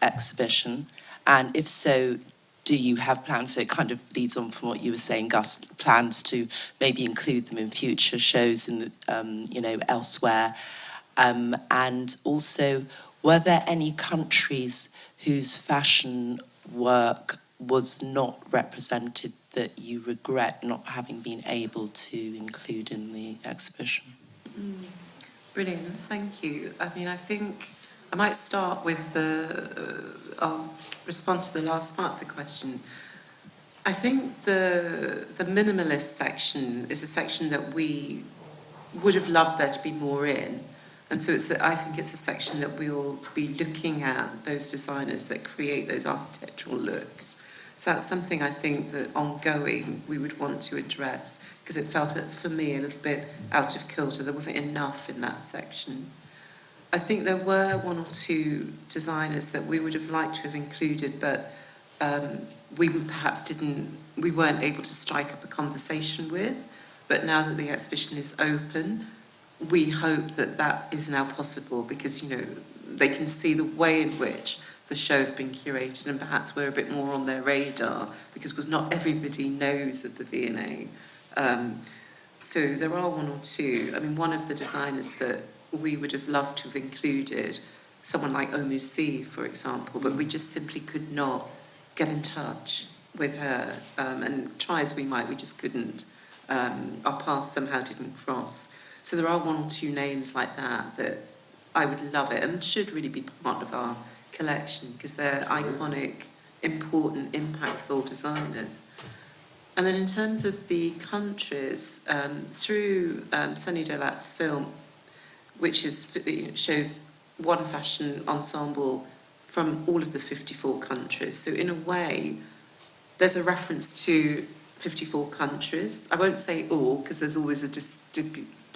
exhibition? And if so, do you have plans? So it kind of leads on from what you were saying, Gus, plans to maybe include them in future shows and, um, you know, elsewhere. Um, and also, were there any countries whose fashion work was not represented that you regret not having been able to include in the exhibition? Brilliant, thank you. I mean, I think I might start with the, uh, I'll respond to the last part of the question. I think the, the minimalist section is a section that we would have loved there to be more in. And so it's a, I think it's a section that we will be looking at those designers that create those architectural looks. So that's something I think that ongoing we would want to address because it felt uh, for me a little bit out of kilter. There wasn't enough in that section. I think there were one or two designers that we would have liked to have included, but um, we perhaps didn't, we weren't able to strike up a conversation with. But now that the exhibition is open, we hope that that is now possible because, you know, they can see the way in which the show's been curated and perhaps we're a bit more on their radar because was not everybody knows of the V&A. Um, so there are one or two. I mean, one of the designers that we would have loved to have included someone like Oumou Sy, for example, but we just simply could not get in touch with her. Um, and try as we might, we just couldn't. Um, our paths somehow didn't cross. So there are one or two names like that that I would love it and should really be part of our collection because they're Absolutely. iconic, important, impactful designers. And then in terms of the countries, um, through um, Sunny Dolat's film, which is shows one fashion ensemble from all of the 54 countries. So in a way, there's a reference to 54 countries. I won't say all because there's always a dis-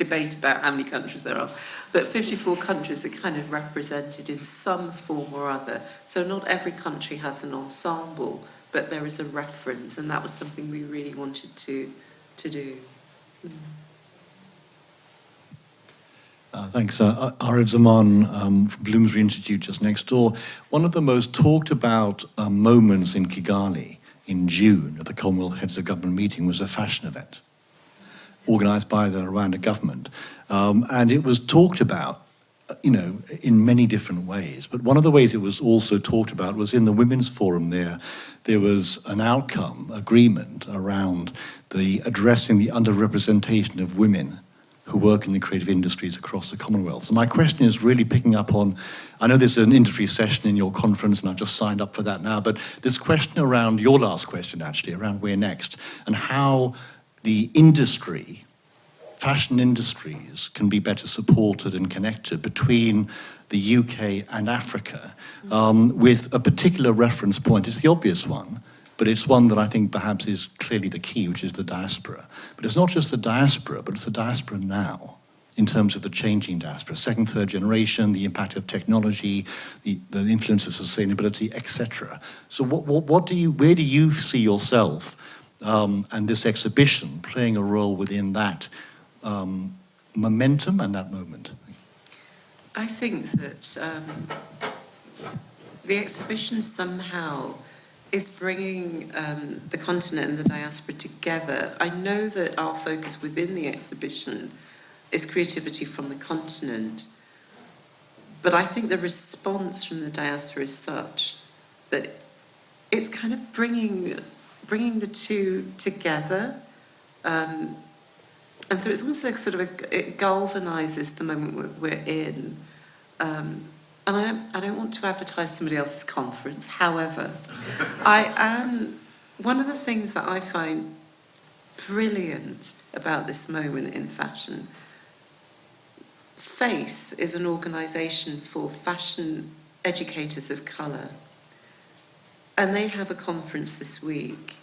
debate about how many countries there are, but 54 countries are kind of represented in some form or other. So not every country has an ensemble, but there is a reference, and that was something we really wanted to to do. Uh, thanks. Uh, Arif Zaman um, from Bloomsbury Institute, just next door. One of the most talked about uh, moments in Kigali in June at the Commonwealth Heads of Government meeting was a fashion event organised by the Rwanda government. Um, and it was talked about, you know, in many different ways. But one of the ways it was also talked about was in the Women's Forum there, there was an outcome, agreement around the addressing the underrepresentation of women who work in the creative industries across the Commonwealth. So my question is really picking up on, I know there's an industry session in your conference and I've just signed up for that now, but this question around, your last question actually, around where next, and how the industry, fashion industries, can be better supported and connected between the UK and Africa, um, with a particular reference point. It's the obvious one, but it's one that I think perhaps is clearly the key, which is the diaspora. But it's not just the diaspora, but it's the diaspora now in terms of the changing diaspora, second, third generation, the impact of technology, the, the influence of sustainability, etc. So what, what, what do you, where do you see yourself um, and this exhibition playing a role within that um, momentum and that moment? I think that um, the exhibition somehow is bringing um, the continent and the diaspora together. I know that our focus within the exhibition is creativity from the continent, but I think the response from the diaspora is such that it's kind of bringing bringing the two together. Um, and so it's like sort of a, it galvanizes the moment we're, we're in. Um, and I don't, I don't want to advertise somebody else's conference. However, I am one of the things that I find brilliant about this moment in fashion. FACE is an organisation for fashion educators of colour, and they have a conference this week,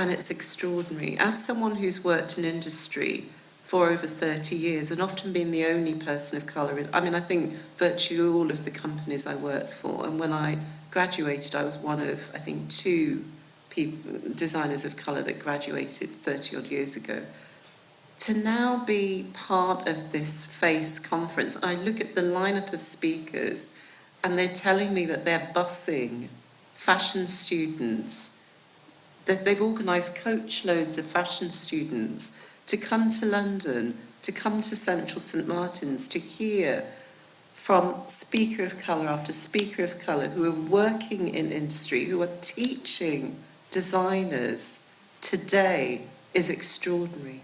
and it's extraordinary. As someone who's worked in industry for over 30 years and often been the only person of colour. In, I mean, I think virtually all of the companies I worked for, and when I graduated, I was one of, I think, two people, designers of colour that graduated 30 odd years ago. To now be part of this FACE conference, I look at the lineup of speakers and they're telling me that they're busing fashion students. They've organised coach loads of fashion students to come to London, to come to Central St Martin's, to hear from speaker of colour after speaker of colour who are working in industry, who are teaching designers today is extraordinary.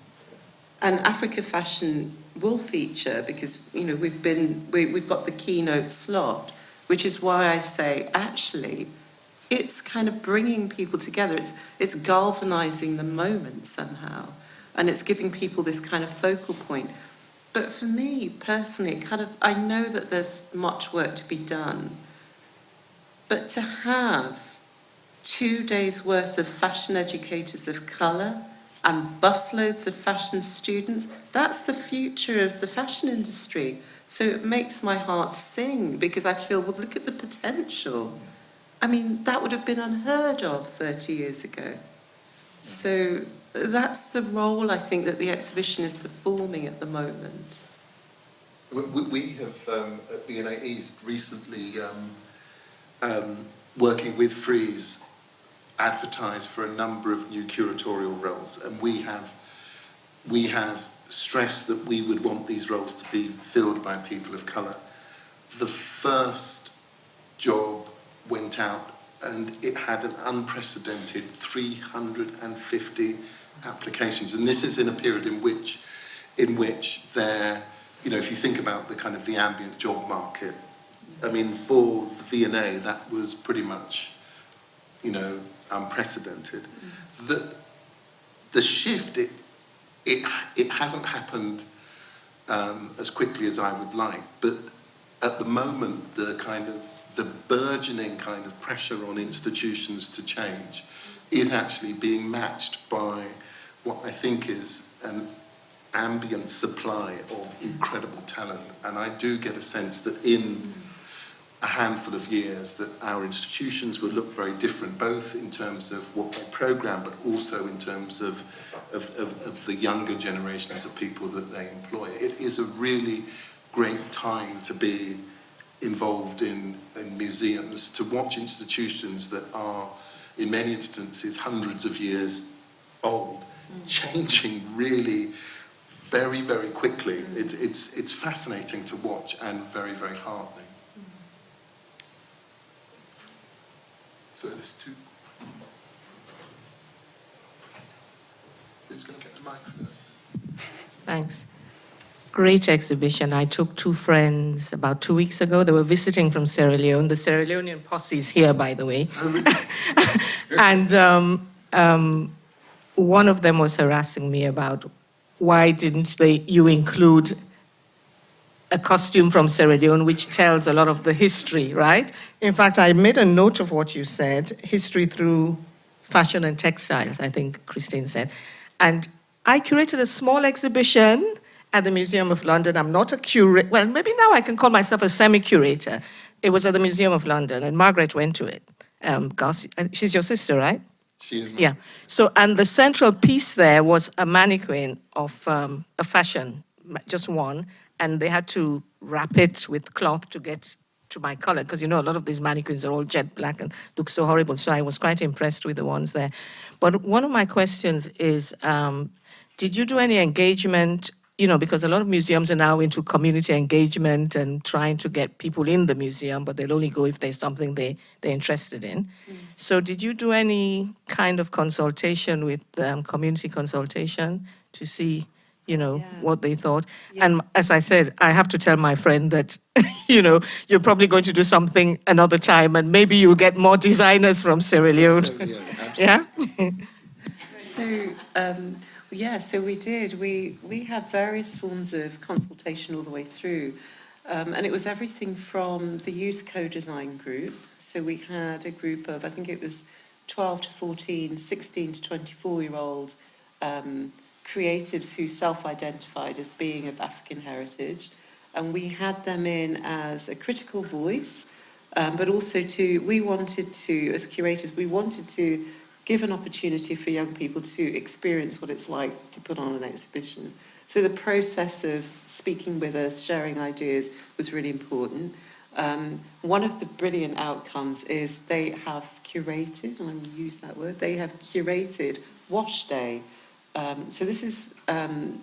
And Africa Fashion will feature because you know we've been we, we've got the keynote slot, which is why I say actually it's kind of bringing people together. It's it's galvanizing the moment somehow and it's giving people this kind of focal point. But for me personally, kind of, I know that there's much work to be done, but to have two days worth of fashion educators of colour and busloads of fashion students, that's the future of the fashion industry. So it makes my heart sing because I feel, well, look at the potential. I mean, that would have been unheard of 30 years ago. So that's the role I think that the exhibition is performing at the moment. We, we- have um, at V&A East recently, um, um, working with Freeze, advertised for a number of new curatorial roles, and we have we have stressed that we would want these roles to be filled by people of colour. The first job went out and it had an unprecedented 350 applications. And this is in a period in which, in which there, you know, if you think about the kind of the ambient job market, I mean, for the V&A, that was pretty much, you know, unprecedented. The, the shift, it, it, it hasn't happened um, as quickly as I would like, but at the moment, the kind of the burgeoning kind of pressure on institutions to change is actually being matched by what I think is an ambient supply of incredible talent. And I do get a sense that in a handful of years that our institutions will look very different, both in terms of what they program, but also in terms of, of, of, of the younger generations of people that they employ. It is a really great time to be involved in, in museums, to watch institutions that are, in many instances, hundreds of years old, mm. changing really very, very quickly. Mm. It's, it's, it's fascinating to watch and very, very heartening. Mm. So there's two. Who's going to get the mic first? Thanks. Great exhibition. I took two friends about two weeks ago. They were visiting from Sierra Leone. The Sierra Leonean posse is here, by the way. and um, um, one of them was harassing me about why didn't they, you include a costume from Sierra Leone, which tells a lot of the history, right? In fact, I made a note of what you said, history through fashion and textiles, I think Christine said. And I curated a small exhibition at the Museum of London. I'm not a curator, well, maybe now I can call myself a semi-curator. It was at the Museum of London, and Margaret went to it. Um, Garcia, she's your sister, right? She is. Yeah. So, and the central piece there was a mannequin of um, a fashion, just one, and they had to wrap it with cloth to get to my color because you know a lot of these mannequins are all jet black and look so horrible. So I was quite impressed with the ones there. But one of my questions is, um, did you do any engagement? You know, because a lot of museums are now into community engagement and trying to get people in the museum, but they'll only go if there's something they, they're interested in. So, did you do any kind of consultation with um, community consultation to see, you know, Yeah. what they thought? And as I said, I have to tell my friend that, you know, you're probably going to do something another time, and maybe you'll get more designers from Sierra Leone. So, yeah, absolutely. yeah. So, um, yeah, so we did. We, we had various forms of consultation all the way through. Um, and it was everything from the youth co-design group. So we had a group of, I think it was 12 to 14, 16 to 24 year old um, creatives who self-identified as being of African heritage. And we had them in as a critical voice, um, but also to, we wanted to, as curators, we wanted to give an opportunity for young people to experience what it's like to put on an exhibition. So the process of speaking with us, sharing ideas was really important. Um, one of the brilliant outcomes is they have curated, and I will use that word, they have curated Wash Day. Um, so this is um,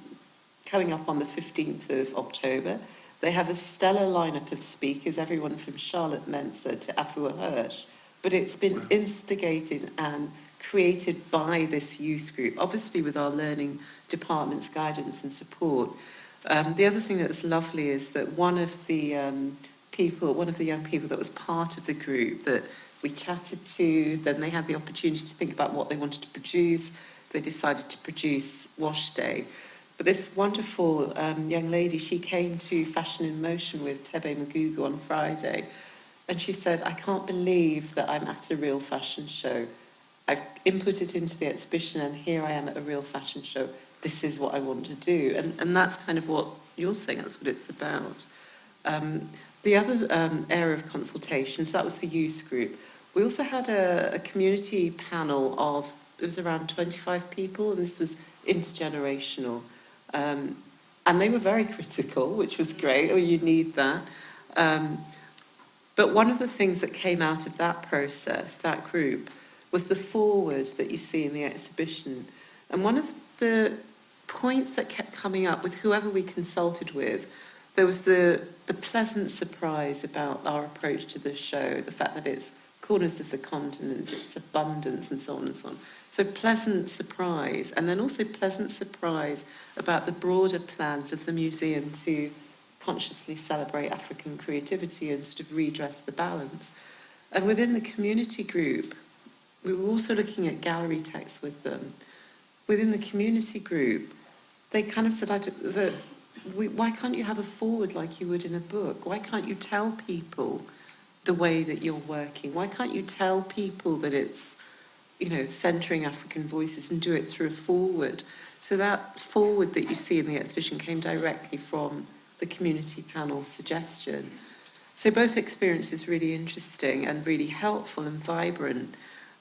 coming up on the 15th of October. They have a stellar lineup of speakers, everyone from Charlotte Mensah to Afua Hirsch, but it's been instigated and created by this youth group, obviously with our learning department's guidance and support. Um, the other thing that's lovely is that one of the um, people, one of the young people that was part of the group that we chatted to, then they had the opportunity to think about what they wanted to produce. They decided to produce Wash Day. But this wonderful um, young lady, she came to Fashion in Motion with Thebe Magugu on Friday, and she said, I can't believe that I'm at a real fashion show. I've inputted into the exhibition and here I am at a real fashion show. This is what I want to do. And, and that's kind of what you're saying, that's what it's about. Um, the other um, area of consultations, that was the youth group. We also had a, a community panel of, it was around 25 people, and this was intergenerational. Um, and they were very critical, which was great, or you need that. Um, but one of the things that came out of that process, that group, was the foreword that you see in the exhibition. And one of the points that kept coming up with whoever we consulted with. There was the, the pleasant surprise about our approach to the show, the fact that it's corners of the continent, its abundance, and so on and so on. So pleasant surprise, and then also pleasant surprise about the broader plans of the museum to consciously celebrate African creativity and sort of redress the balance. And within the community group, we were also looking at gallery texts with them. Within the community group, they kind of said, I, we, why can't you have a foreword like you would in a book? Why can't you tell people the way that you're working? Why can't you tell people that it's, you know, centering African voices and do it through a foreword? So that foreword that you see in the exhibition came directly from the community panel's suggestion. So both experiences really interesting and really helpful and vibrant.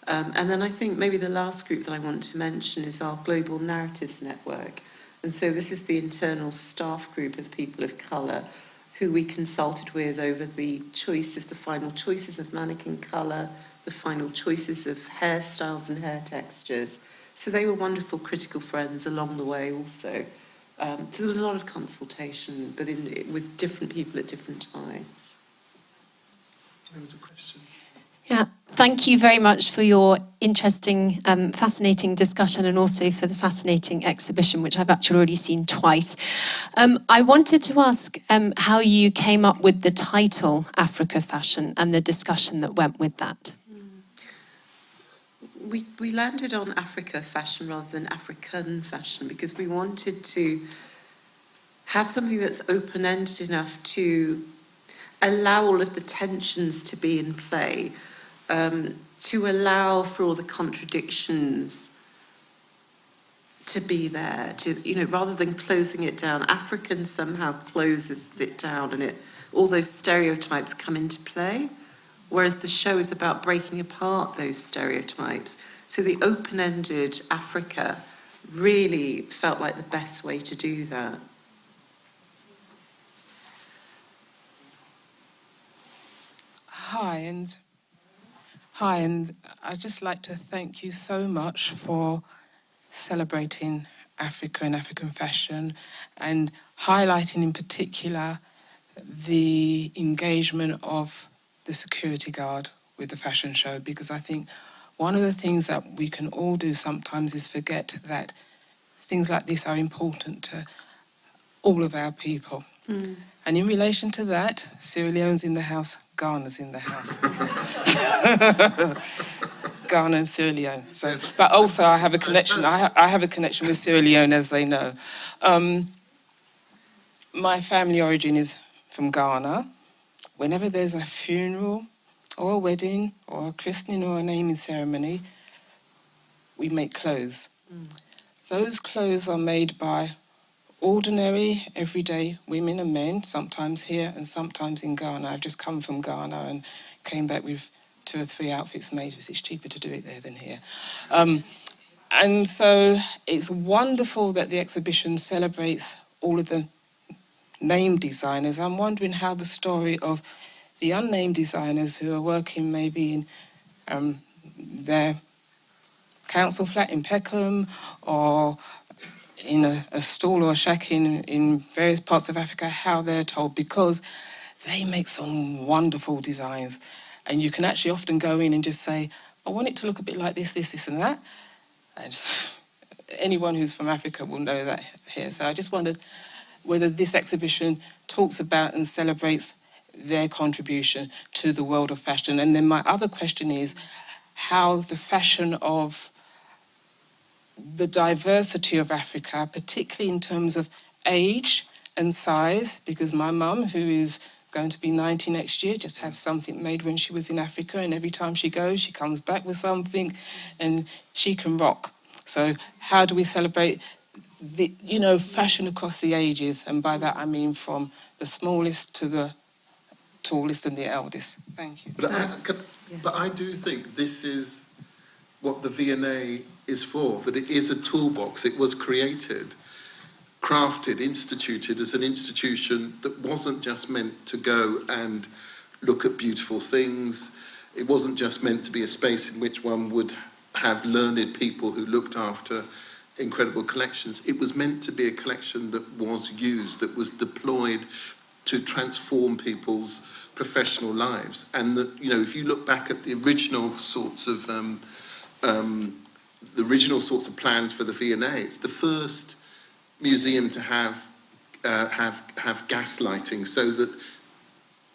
Um, and then I think maybe the last group that I want to mention is our Global Narratives Network. And so this is the internal staff group of people of colour who we consulted with over the choices, the final choices of mannequin colour, the final choices of hairstyles and hair textures. So they were wonderful critical friends along the way also. Um, so there was a lot of consultation, but in, with different people at different times. There was a question. Yeah, thank you very much for your interesting, um, fascinating discussion and also for the fascinating exhibition, which I've actually already seen twice. Um, I wanted to ask um, how you came up with the title Africa Fashion and the discussion that went with that. We, we landed on Africa fashion rather than African fashion because we wanted to have something that's open ended enough to allow all of the tensions to be in play, um, to allow for all the contradictions to be there, to, you know, rather than closing it down. African somehow closes it down and it, all those stereotypes come into play whereas the show is about breaking apart those stereotypes. So the open ended Africa really felt like the best way to do that. Hi, and hi, and I'd just like to thank you so much for celebrating Africa and African fashion and highlighting in particular the engagement of the security guard with the fashion show because I think one of the things that we can all do sometimes is forget that things like this are important to all of our people. Mm. And in relation to that, Sierra Leone's in the house, Ghana's in the house. Ghana and Sierra Leone. So, but also I have a connection. I, ha- I have a connection with Sierra Leone, as they know. Um, my family origin is from Ghana. Whenever there's a funeral or a wedding or a christening or a naming ceremony, we make clothes. Those clothes are made by ordinary, everyday women and men, sometimes here and sometimes in Ghana. I've just come from Ghana and came back with two or three outfits made because it's cheaper to do it there than here. Um, and so it's wonderful that the exhibition celebrates all of the named designers. I'm wondering how the story of the unnamed designers who are working maybe in um, their council flat in Peckham or in a, a stall or a shack in, in various parts of Africa, how they're told, because they make some wonderful designs. And you can actually often go in and just say, I want it to look a bit like this, this, this, and that. And anyone who's from Africa will know that here. So I just wondered whether this exhibition talks about and celebrates their contribution to the world of fashion. And then my other question is how the fashion of the diversity of Africa, particularly in terms of age and size, because my mum, who is going to be 90 next year, just had something made when she was in Africa, and every time she goes, she comes back with something, and she can rock. So, how do we celebrate the, you know, fashion across the ages? And by that I mean from the smallest to the tallest and the eldest. Thank you. But I, could- but I do think this is what the V&A is for, that it is a toolbox. It was created, crafted, instituted as an institution that wasn't just meant to go and look at beautiful things. It wasn't just meant to be a space in which one would have learned people who looked after incredible collections. It was meant to be a collection that was used, that was deployed to transform people's professional lives. And that, you know, if you look back at the original sorts of um, um, the original sorts of plans for the V&A, it's the first museum to have uh, have have gas lighting so that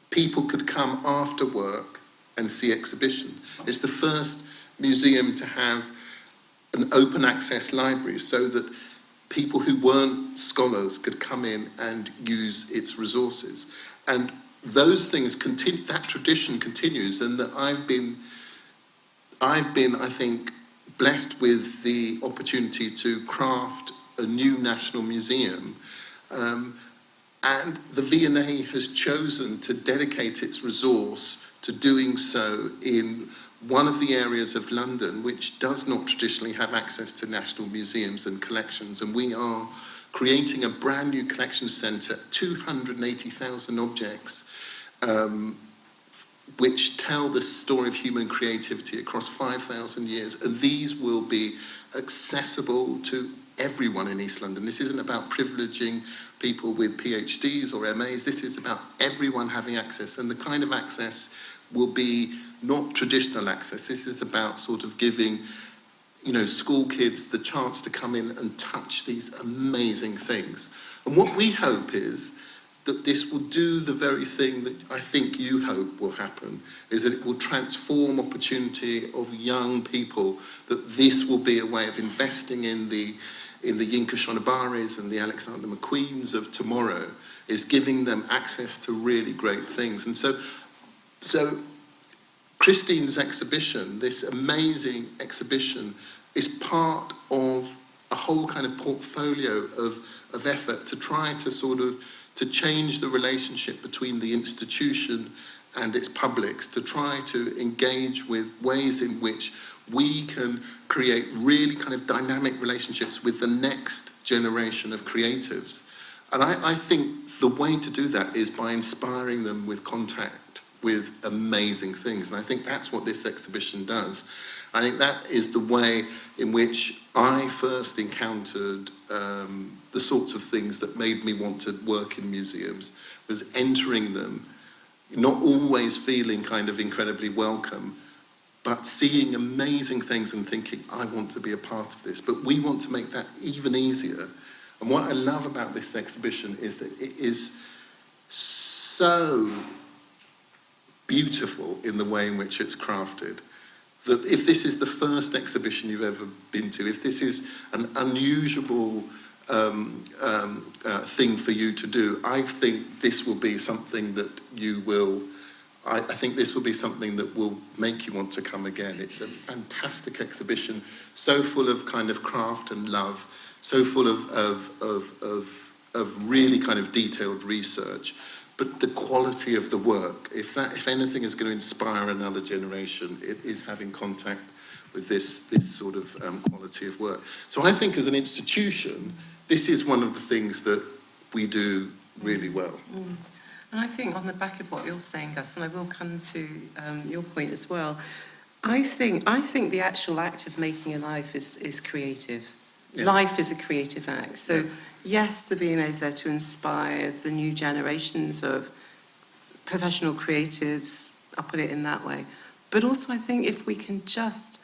people could come after work and see exhibition. It's the first museum to have an open access library so that people who weren't scholars could come in and use its resources. And those things continue, that tradition continues, and that I've been, I've been, I think, blessed with the opportunity to craft a new national museum. Um, and the V&A has chosen to dedicate its resource to doing so in one of the areas of London which does not traditionally have access to national museums and collections. And we are creating a brand new collection centre, 280,000 objects, um, which tell the story of human creativity across 5,000 years. And these will be accessible to everyone in East London. This isn't about privileging people with PhDs or MAs. This is about everyone having access. And the kind of access will be not traditional access. This is about sort of giving, you know, school kids the chance to come in and touch these amazing things. And what we hope is that this will do the very thing that I think you hope will happen, is that it will transform opportunity of young people, that this will be a way of investing in the in the Yinka Shonibares and the Alexander McQueens of tomorrow, is giving them access to really great things. And so, so Christine's exhibition, this amazing exhibition, is part of a whole kind of portfolio of, of effort to try to sort of to change the relationship between the institution and its publics, to try to engage with ways in which we can create really kind of dynamic relationships with the next generation of creatives. And I, I think the way to do that is by inspiring them with contact with amazing things. And I think that's what this exhibition does. I think that is the way in which I first encountered um, the sorts of things that made me want to work in museums, was entering them, not always feeling kind of incredibly welcome, but seeing amazing things and thinking, I want to be a part of this. But we want to make that even easier. And what I love about this exhibition is that it is so beautiful in the way in which it's crafted. That if this is the first exhibition you've ever been to, if this is an unusual um, um, uh, thing for you to do, I think this will be something that you will, I, I think this will be something that will make you want to come again. It's a fantastic exhibition, so full of kind of craft and love, so full of, of, of, of, of really kind of detailed research but the quality of the work, if that, if anything is going to inspire another generation, it is having contact with this, this sort of um, quality of work. So I think as an institution, this is one of the things that we do really well. Mm. And I think on the back of what you're saying, Gus, and I will come to um, your point as well, I think, I think the actual act of making a life is, is creative. Yeah. Life is a creative act. So Yes. yes, the V&A is there to inspire the new generations of professional creatives, I'll put it in that way. But also I think if we can just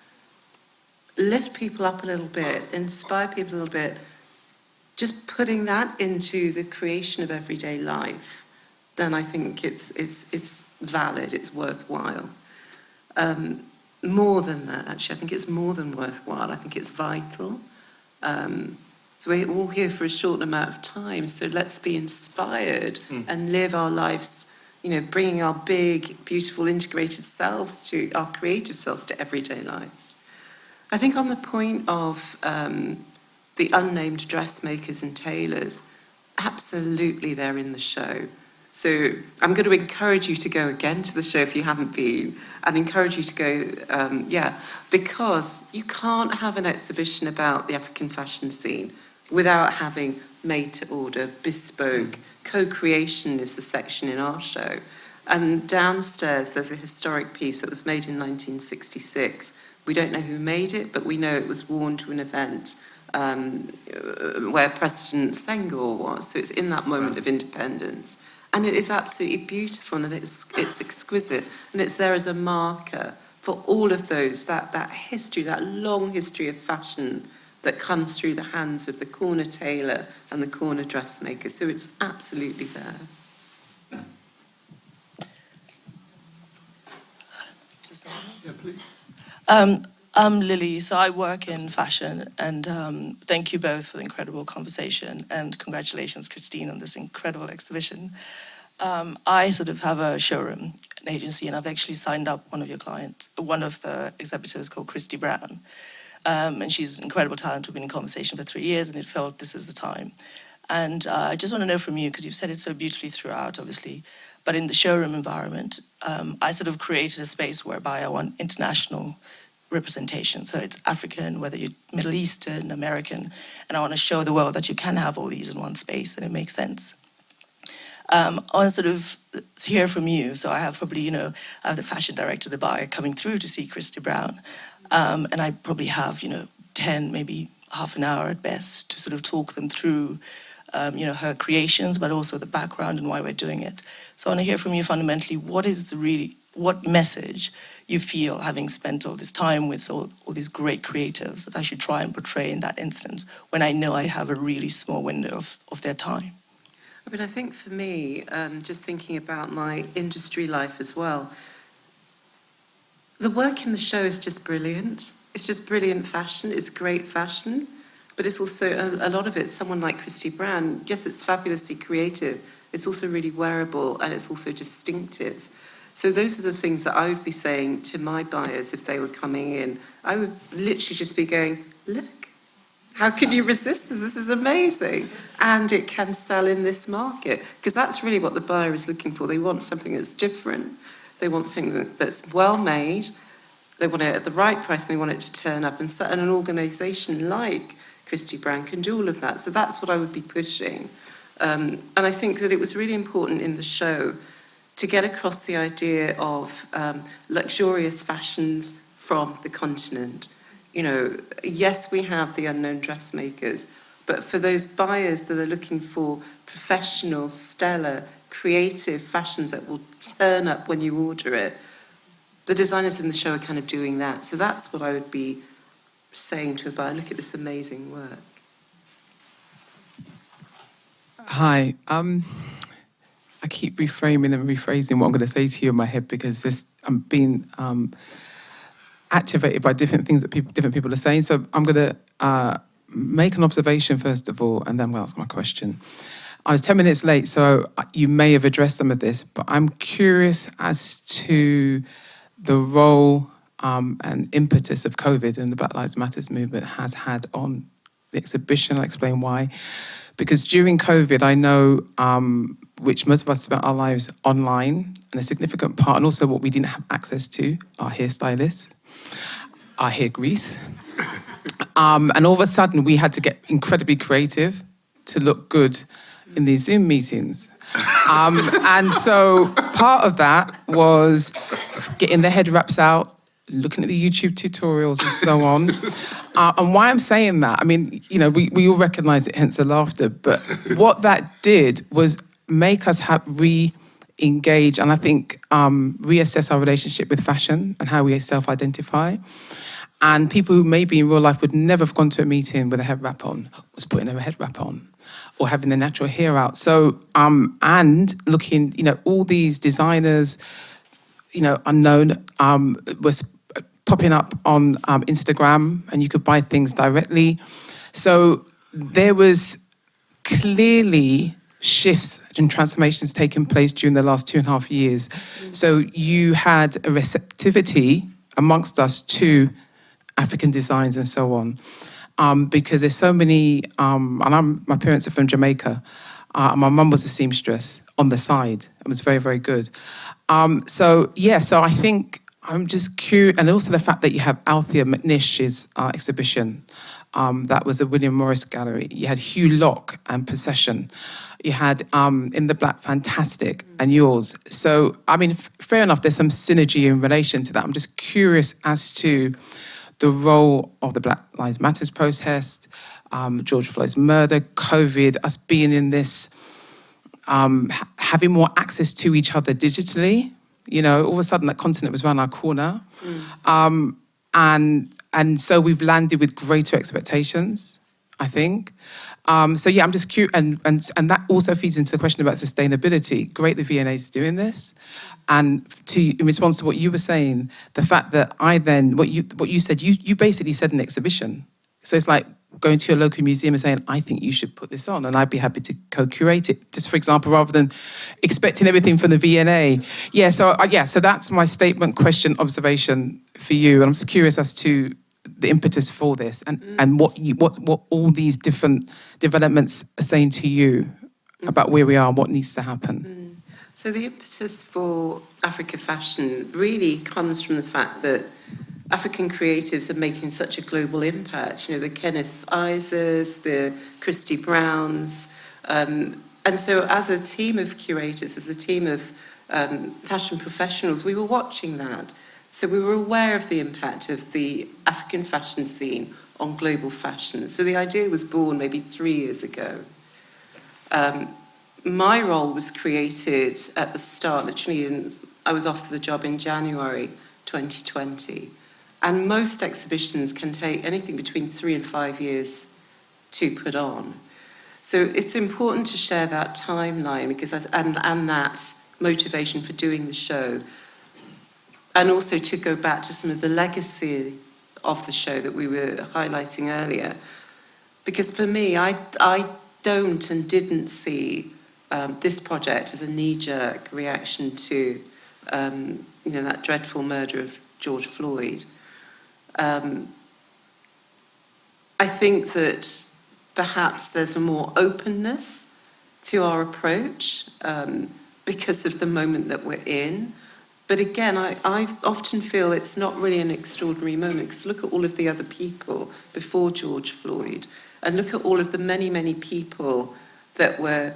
lift people up a little bit, inspire people a little bit, just putting that into the creation of everyday life, then I think it's, it's, it's valid, it's worthwhile. Um, more than that, actually, I think it's more than worthwhile. I think it's vital. Um, so we're all here for a short amount of time, so let's be inspired Mm. and live our lives, you know, bringing our big, beautiful, integrated selves to our creative selves to everyday life. I think on the point of um, the unnamed dressmakers and tailors, absolutely they're in the show. So I'm going to encourage you to go again to the show if you haven't been, and encourage you to go, um, yeah, because you can't have an exhibition about the African fashion scene without having made to order, bespoke. Co creation is the section in our show. And downstairs, there's a historic piece that was made in 1966. We don't know who made it, but we know it was worn to an event um, where President Senghor was. So it's in that moment of independence. And it is absolutely beautiful and it's, it's exquisite. And it's there as a marker for all of those, that, that history, that long history of fashion that comes through the hands of the corner tailor and the corner dressmaker. So it's absolutely there. Yeah, please. Um, I'm Lily, so I work in fashion, and um, thank you both for the incredible conversation, and congratulations, Christine, on this incredible exhibition. Um, I sort of have a showroom, an agency, and I've actually signed up one of your clients, one of the exhibitors called Christy Brown, um, and she's an incredible talent. We've been in conversation for three years, and it felt this is the time. And uh, I just want to know from you, because you've said it so beautifully throughout, obviously, but in the showroom environment, um, I sort of created a space whereby I want international representation. So it's African, whether you're Middle Eastern, American, and I want to show the world that you can have all these in one space and it makes sense. Um, I want to sort of hear from you. So I have probably, you know, I have the fashion director, the buyer coming through to see Christy Brown. Um, and I probably have, you know, 10, maybe half an hour at best to sort of talk them through, um, you know, her creations, but also the background and why we're doing it. So I want to hear from you fundamentally, what is the really, what message you feel having spent all this time with all, all these great creatives that I should try and portray in that instance when I know I have a really small window of, of their time? I mean, I think for me, um, just thinking about my industry life as well, the work in the show is just brilliant. It's just brilliant fashion. It's great fashion, but it's also a, a lot of it. Someone like Christy Brown, yes, it's fabulously creative. It's also really wearable and it's also distinctive. So those are the things that I would be saying to my buyers if they were coming in. I would literally just be going, look, how can you resist this? This is amazing. And it can sell in this market. Because that's really what the buyer is looking for. They want something that's different. They want something that's well made. They want it at the right price. And they want it to turn up. And, so, an organisation like Christy Brown can do all of that. So that's what I would be pushing. Um, and I think that it was really important in the show to get across the idea of um, luxurious fashions from the continent. You know, yes, we have the unknown dressmakers, but for those buyers that are looking for professional, stellar, creative fashions that will turn up when you order it, the designers in the show are kind of doing that. So that's what I would be saying to a buyer, look at this amazing work. Hi. Um, I keep reframing and rephrasing what I'm going to say to you in my head because this I'm being um, activated by different things that people, different people are saying. So I'm going to uh, make an observation first of all, and then we'll ask my question. I was 10 minutes late, so you may have addressed some of this, but I'm curious as to the role um, and impetus of COVID and the Black Lives Matters movement has had on the exhibition. I'll explain why. Because during COVID, I know um, which most of us spent our lives online, and a significant part, and also what we didn't have access to, our hairstylists, our hair grease. Um, and all of a sudden, we had to get incredibly creative to look good in these Zoom meetings. Um, and so part of that was getting the head wraps out, looking at the YouTube tutorials and so on. Uh, and why I'm saying that, I mean, you know, we, we all recognize it, hence the laughter, but what that did was make us have re-engage and I think um, reassess our relationship with fashion and how we self-identify. And people who maybe in real life would never have gone to a meeting with a head wrap on was putting a head wrap on or having their natural hair out. So, um, and looking, you know, all these designers, you know, unknown, um, was popping up on um, Instagram and you could buy things directly. So there was clearly shifts and transformations taking place during the last two and a half years. So you had a receptivity amongst us to African designs and so on. Um, because there's so many, um, and I'm, my parents are from Jamaica. Uh, my mum was a seamstress on the side. It was very, very good. Um, so yeah, so I think I'm just curious, and also the fact that you have Althea McNish's uh, exhibition. Um, that was a William Morris gallery. You had Hew Locke and Possession. You had um, In the Black Fantastic and yours. So, I mean, fair enough, there's some synergy in relation to that. I'm just curious as to the role of the Black Lives Matters protest, um, George Floyd's murder, COVID, us being in this, um, having more access to each other digitally. You know, all of a sudden that continent was around our corner. Um, and and so we've landed with greater expectations, I think. Um, so yeah, I'm just cute. and, and and that also feeds into the question about sustainability. Great, the V&A is doing this, and to in response to what you were saying, the fact that I then what you what you said, you you basically said an exhibition. So it's like going to your local museum and saying, I think you should put this on, and I'd be happy to co-curate it. Just for example, rather than expecting everything from the V&A. Yeah. So uh, yeah. So that's my statement, question, observation for you, and I'm just curious as to the impetus for this and, mm. and what you, what what all these different developments are saying to you mm. about where we are, and what needs to happen. Mm. So the impetus for Africa Fashion really comes from the fact that African creatives are making such a global impact. You know, the Kenneth Izes, the Christy Browns. Um, and so as a team of curators, as a team of um, fashion professionals, we were watching that. So we were aware of the impact of the African fashion scene on global fashion. So the idea was born maybe three years ago. Um, my role was created at the start, literally, in, I was off the job in January 2020. And most exhibitions can take anything between three and five years to put on. So it's important to share that timeline because I, and, and that motivation for doing the show. And also to go back to some of the legacy of the show that we were highlighting earlier. Because for me, I, I don't and didn't see um, this project as a knee-jerk reaction to, um, you know, that dreadful murder of George Floyd. Um, I think that perhaps there's a more openness to our approach um, because of the moment that we're in. But again, I, I often feel it's not really an extraordinary moment because look at all of the other people before George Floyd and look at all of the many, many people that were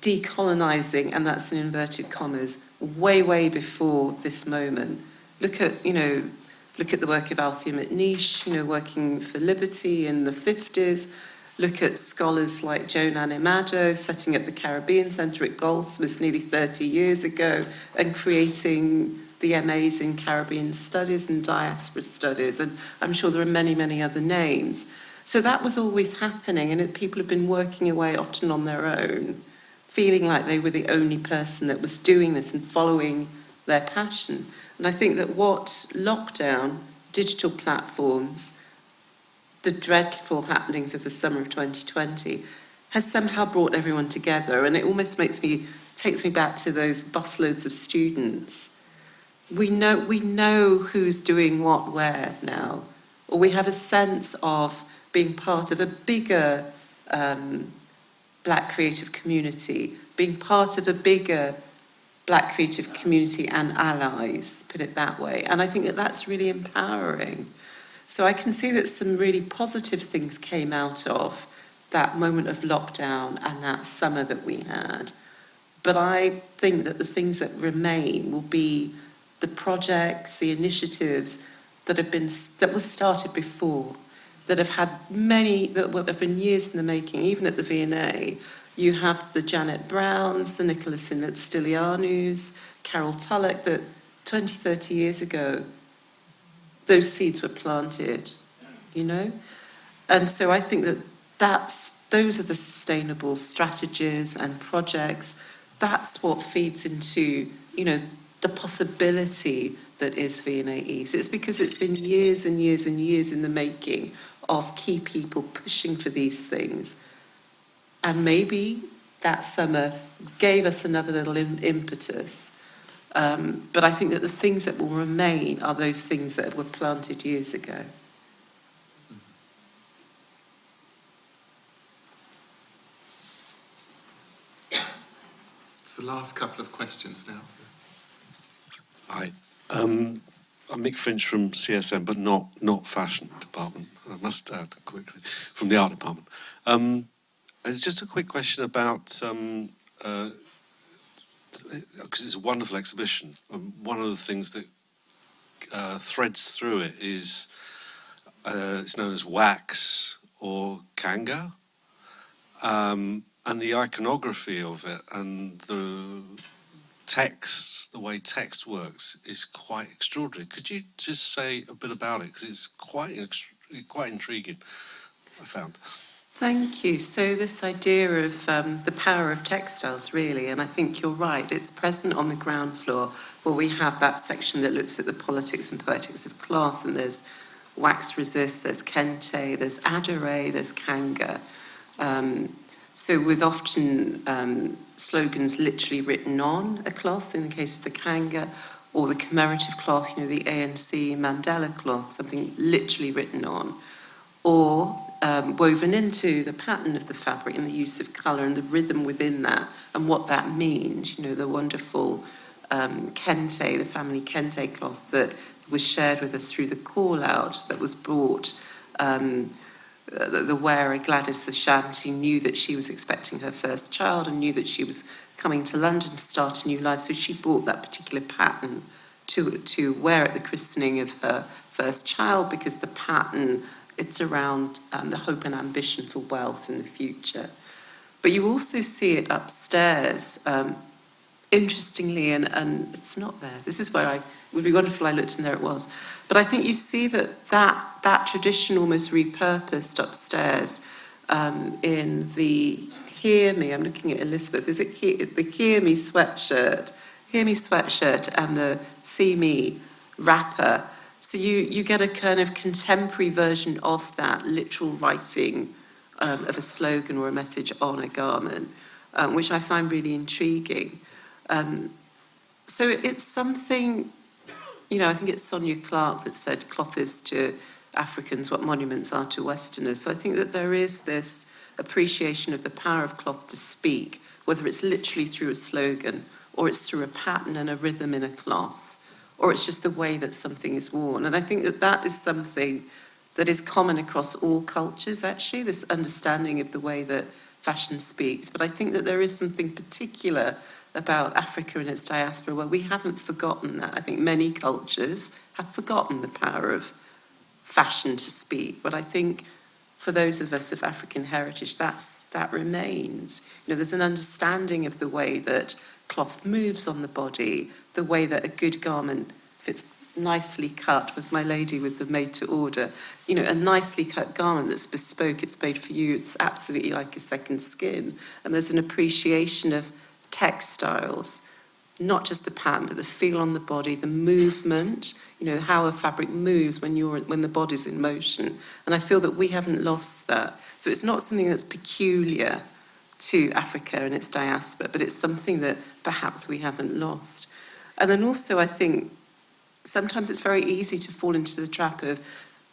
decolonizing, and that's in inverted commas, way, way before this moment. Look at, you know, look at the work of Althea McNish, you know, working for liberty in the 50s. Look at scholars like Joan Anim-Addo setting up the Caribbean Centre at Goldsmiths nearly 30 years ago and creating the MAs in Caribbean Studies and Diaspora Studies. And I'm sure there are many, many other names. So that was always happening, and it, people have been working away often on their own, feeling like they were the only person that was doing this and following their passion. And I think that what lockdown, digital platforms, the dreadful happenings of the summer of 2020 has somehow brought everyone together. And it almost makes me, takes me back to those busloads of students. We know, we know who's doing what where now, or we have a sense of being part of a bigger um, black creative community, being part of a bigger black creative community and allies, put it that way. And I think that that's really empowering. So I can see that some really positive things came out of that moment of lockdown and that summer that we had. But I think that the things that remain will be the projects, the initiatives that have been that were started before, that have had many that have been years in the making, even at the V&A. You have the Janet Browns, the Nicholas Stylianous, Carol Tulloch, that 20, 30 years ago, those seeds were planted, you know? And so I think that that's, those are the sustainable strategies and projects. That's what feeds into, you know, the possibility that is V&A East. It's because it's been years and years and years in the making of key people pushing for these things. And maybe that summer gave us another little im- impetus. Um, but I think that the things that will remain are those things that were planted years ago. It's the last couple of questions now. Hi. Um, I'm Mick Finch from CSM, but not not fashion department. I must add quickly from the art department. Um, it's just a quick question about um, uh, because it's a wonderful exhibition. Um, one of the things that uh, threads through it is uh, it's known as wax or kanga, um, and the iconography of it and the text, the way text works, is quite extraordinary. Could you just say a bit about it because it's quite quite intriguing. I found. Thank you. So this idea of um, the power of textiles, really, and I think you're right. It's present on the ground floor, where we have that section that looks at the politics and poetics of cloth, and there's wax resist, there's kente, there's adire, there's kanga. Um, so with often um, slogans literally written on a cloth, in the case of the kanga, or the commemorative cloth, you know, the ANC Mandela cloth, something literally written on, or um, woven into the pattern of the fabric and the use of colour and the rhythm within that and what that means. You know, the wonderful um, kente, the family kente cloth that was shared with us through the call out that was brought. Um, the, wearer, Gladys the Shanty, knew that she was expecting her first child and knew that she was coming to London to start a new life. So she bought that particular pattern to, to wear at the christening of her first child because the pattern it's around um, the hope and ambition for wealth in the future. But you also see it upstairs, um, interestingly, and, and it's not there. This is where I, would be wonderful I looked and there it was. But I think you see that that, that tradition almost repurposed upstairs um, in the Hear Me, I'm looking at Elizabeth, is it the Hear Me sweatshirt, Hear Me sweatshirt and the See Me wrapper so you, you get a kind of contemporary version of that literal writing um, of a slogan or a message on a garment, um, which I find really intriguing. Um, so it's something, you know, I think it's Sonya Clark that said cloth is to Africans what monuments are to Westerners. So I think that there is this appreciation of the power of cloth to speak, whether it's literally through a slogan or it's through a pattern and a rhythm in a cloth or it's just the way that something is worn. And I think that that is something that is common across all cultures, actually, this understanding of the way that fashion speaks. But I think that there is something particular about Africa and its diaspora where we haven't forgotten that. I think many cultures have forgotten the power of fashion to speak. But I think for those of us of African heritage, that's, that remains. You know, there's an understanding of the way that cloth moves on the body, the way that a good garment, if it's nicely cut, was my lady with the made to order, you know, a nicely cut garment that's bespoke, it's made for you, it's absolutely like a second skin. And there's an appreciation of textiles, not just the pattern, but the feel on the body, the movement, you know, how a fabric moves when you're when the body's in motion. And I feel that we haven't lost that. So it's not something that's peculiar to Africa and its diaspora, but it's something that perhaps we haven't lost. And then also, I think sometimes it's very easy to fall into the trap of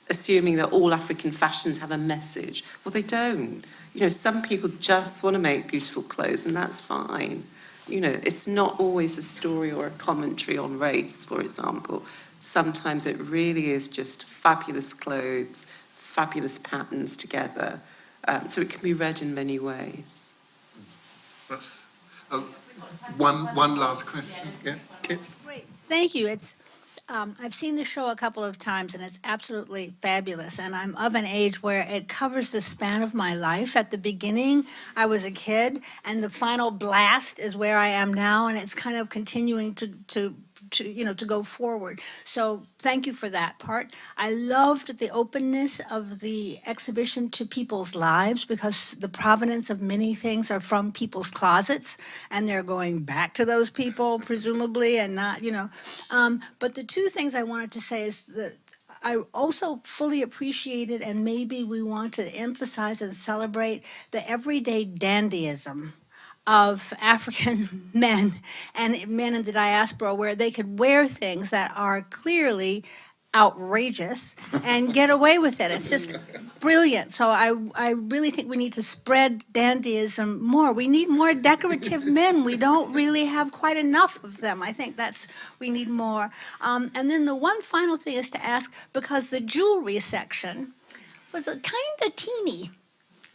assuming that all African fashions have a message. Well, they don't. You know, some people just want to make beautiful clothes, and that's fine. You know, it's not always a story or a commentary on race, for example. Sometimes it really is just fabulous clothes, fabulous patterns together. Um, so it can be read in many ways. That's oh, one, one last question. Yeah, Kit? Great, thank you. It's, um, I've seen the show a couple of times and it's absolutely fabulous. And I'm of an age where it covers the span of my life. At the beginning, I was a kid and the final blast is where I am now. And it's kind of continuing to, to to you know to go forward. So thank you for that part. I loved the openness of the exhibition to people's lives because the provenance of many things are from people's closets and they're going back to those people presumably and not you know. Um, but the two things i wanted to say is that I also fully appreciated and maybe we want to emphasize and celebrate the everyday dandyism of African men and men in the diaspora where they could wear things that are clearly outrageous and get away with it. It's just brilliant. So I, I really think we need to spread dandyism more. We need more decorative men. We don't really have quite enough of them. I think that's, we need more. Um, and then the one final thing is to ask, because the jewelry section was a kind of teeny.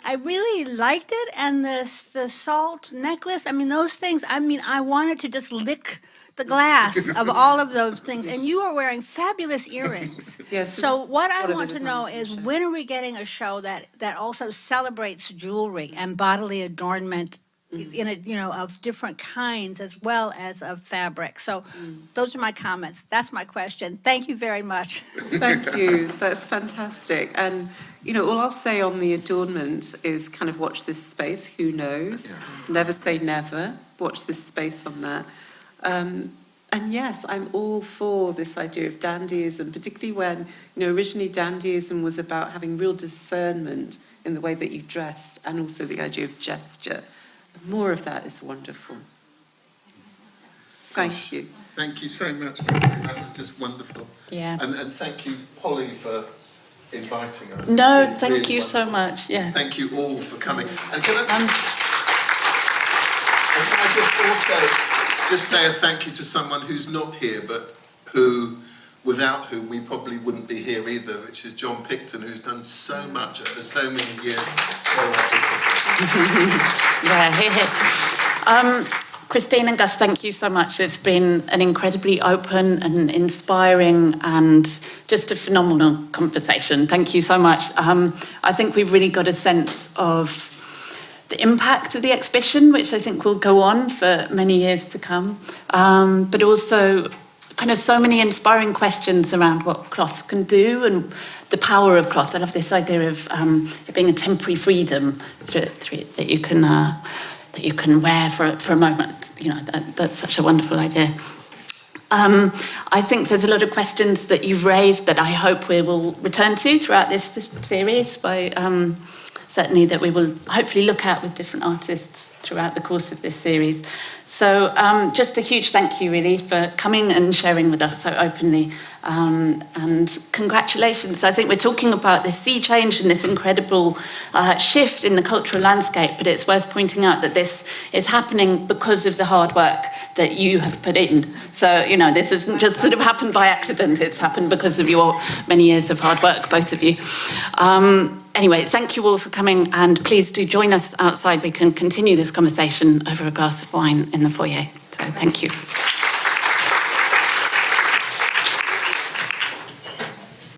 I really liked it, and the the salt necklace. I mean, those things. I mean, I wanted to just lick the glass of all of those things. And you are wearing fabulous earrings. Yes. So what I want to know is when are we getting a show that that also celebrates jewelry and bodily adornment in a you know of different kinds as well as of fabric. So those are my comments. That's my question. Thank you very much. Thank you. That's fantastic. And, you know, all I'll say on the adornment is kind of watch this space. Who knows? Never say never. Watch this space on that. Um, and yes, I'm all for this idea of dandyism, particularly when, you know, originally dandyism was about having real discernment in the way that you dressed and also the idea of gesture. More of that is wonderful. Thank you. Thank you so much, Christine. That was just wonderful. Yeah. And, and thank you, Polly, for inviting us. No, been thank really you so much. Yeah. Thank you all for coming. And can I, Um, and can I just also just say a thank you to someone who's not here, but who, without whom we probably wouldn't be here either, which is John Picton, who's done so much over so many years. Yeah. Um, Christine and Gus, thank you so much. It's been an incredibly open and inspiring and just a phenomenal conversation. Thank you so much. Um, I think we've really got a sense of the impact of the exhibition, which I think will go on for many years to come, um, but also kind of so many inspiring questions around what cloth can do and the power of cloth. I love this idea of um, it being a temporary freedom through, through that you can uh, that you can wear for for a moment. You know, that, that's such a wonderful idea. Um, I think there's a lot of questions that you've raised that I hope we will return to throughout this, this series by um, certainly that we will hopefully look at with different artists throughout the course of this series. So um, just a huge thank you really for coming and sharing with us so openly um, and congratulations. I think we're talking about this sea change and this incredible uh, shift in the cultural landscape, but it's worth pointing out that this is happening because of the hard work that you have put in. So, you know, this isn't just sort of happened by accident, it's happened because of your many years of hard work, both of you. Um, anyway, thank you all for coming, and please do join us outside. We can continue this conversation over a glass of wine in the foyer. So, thank you.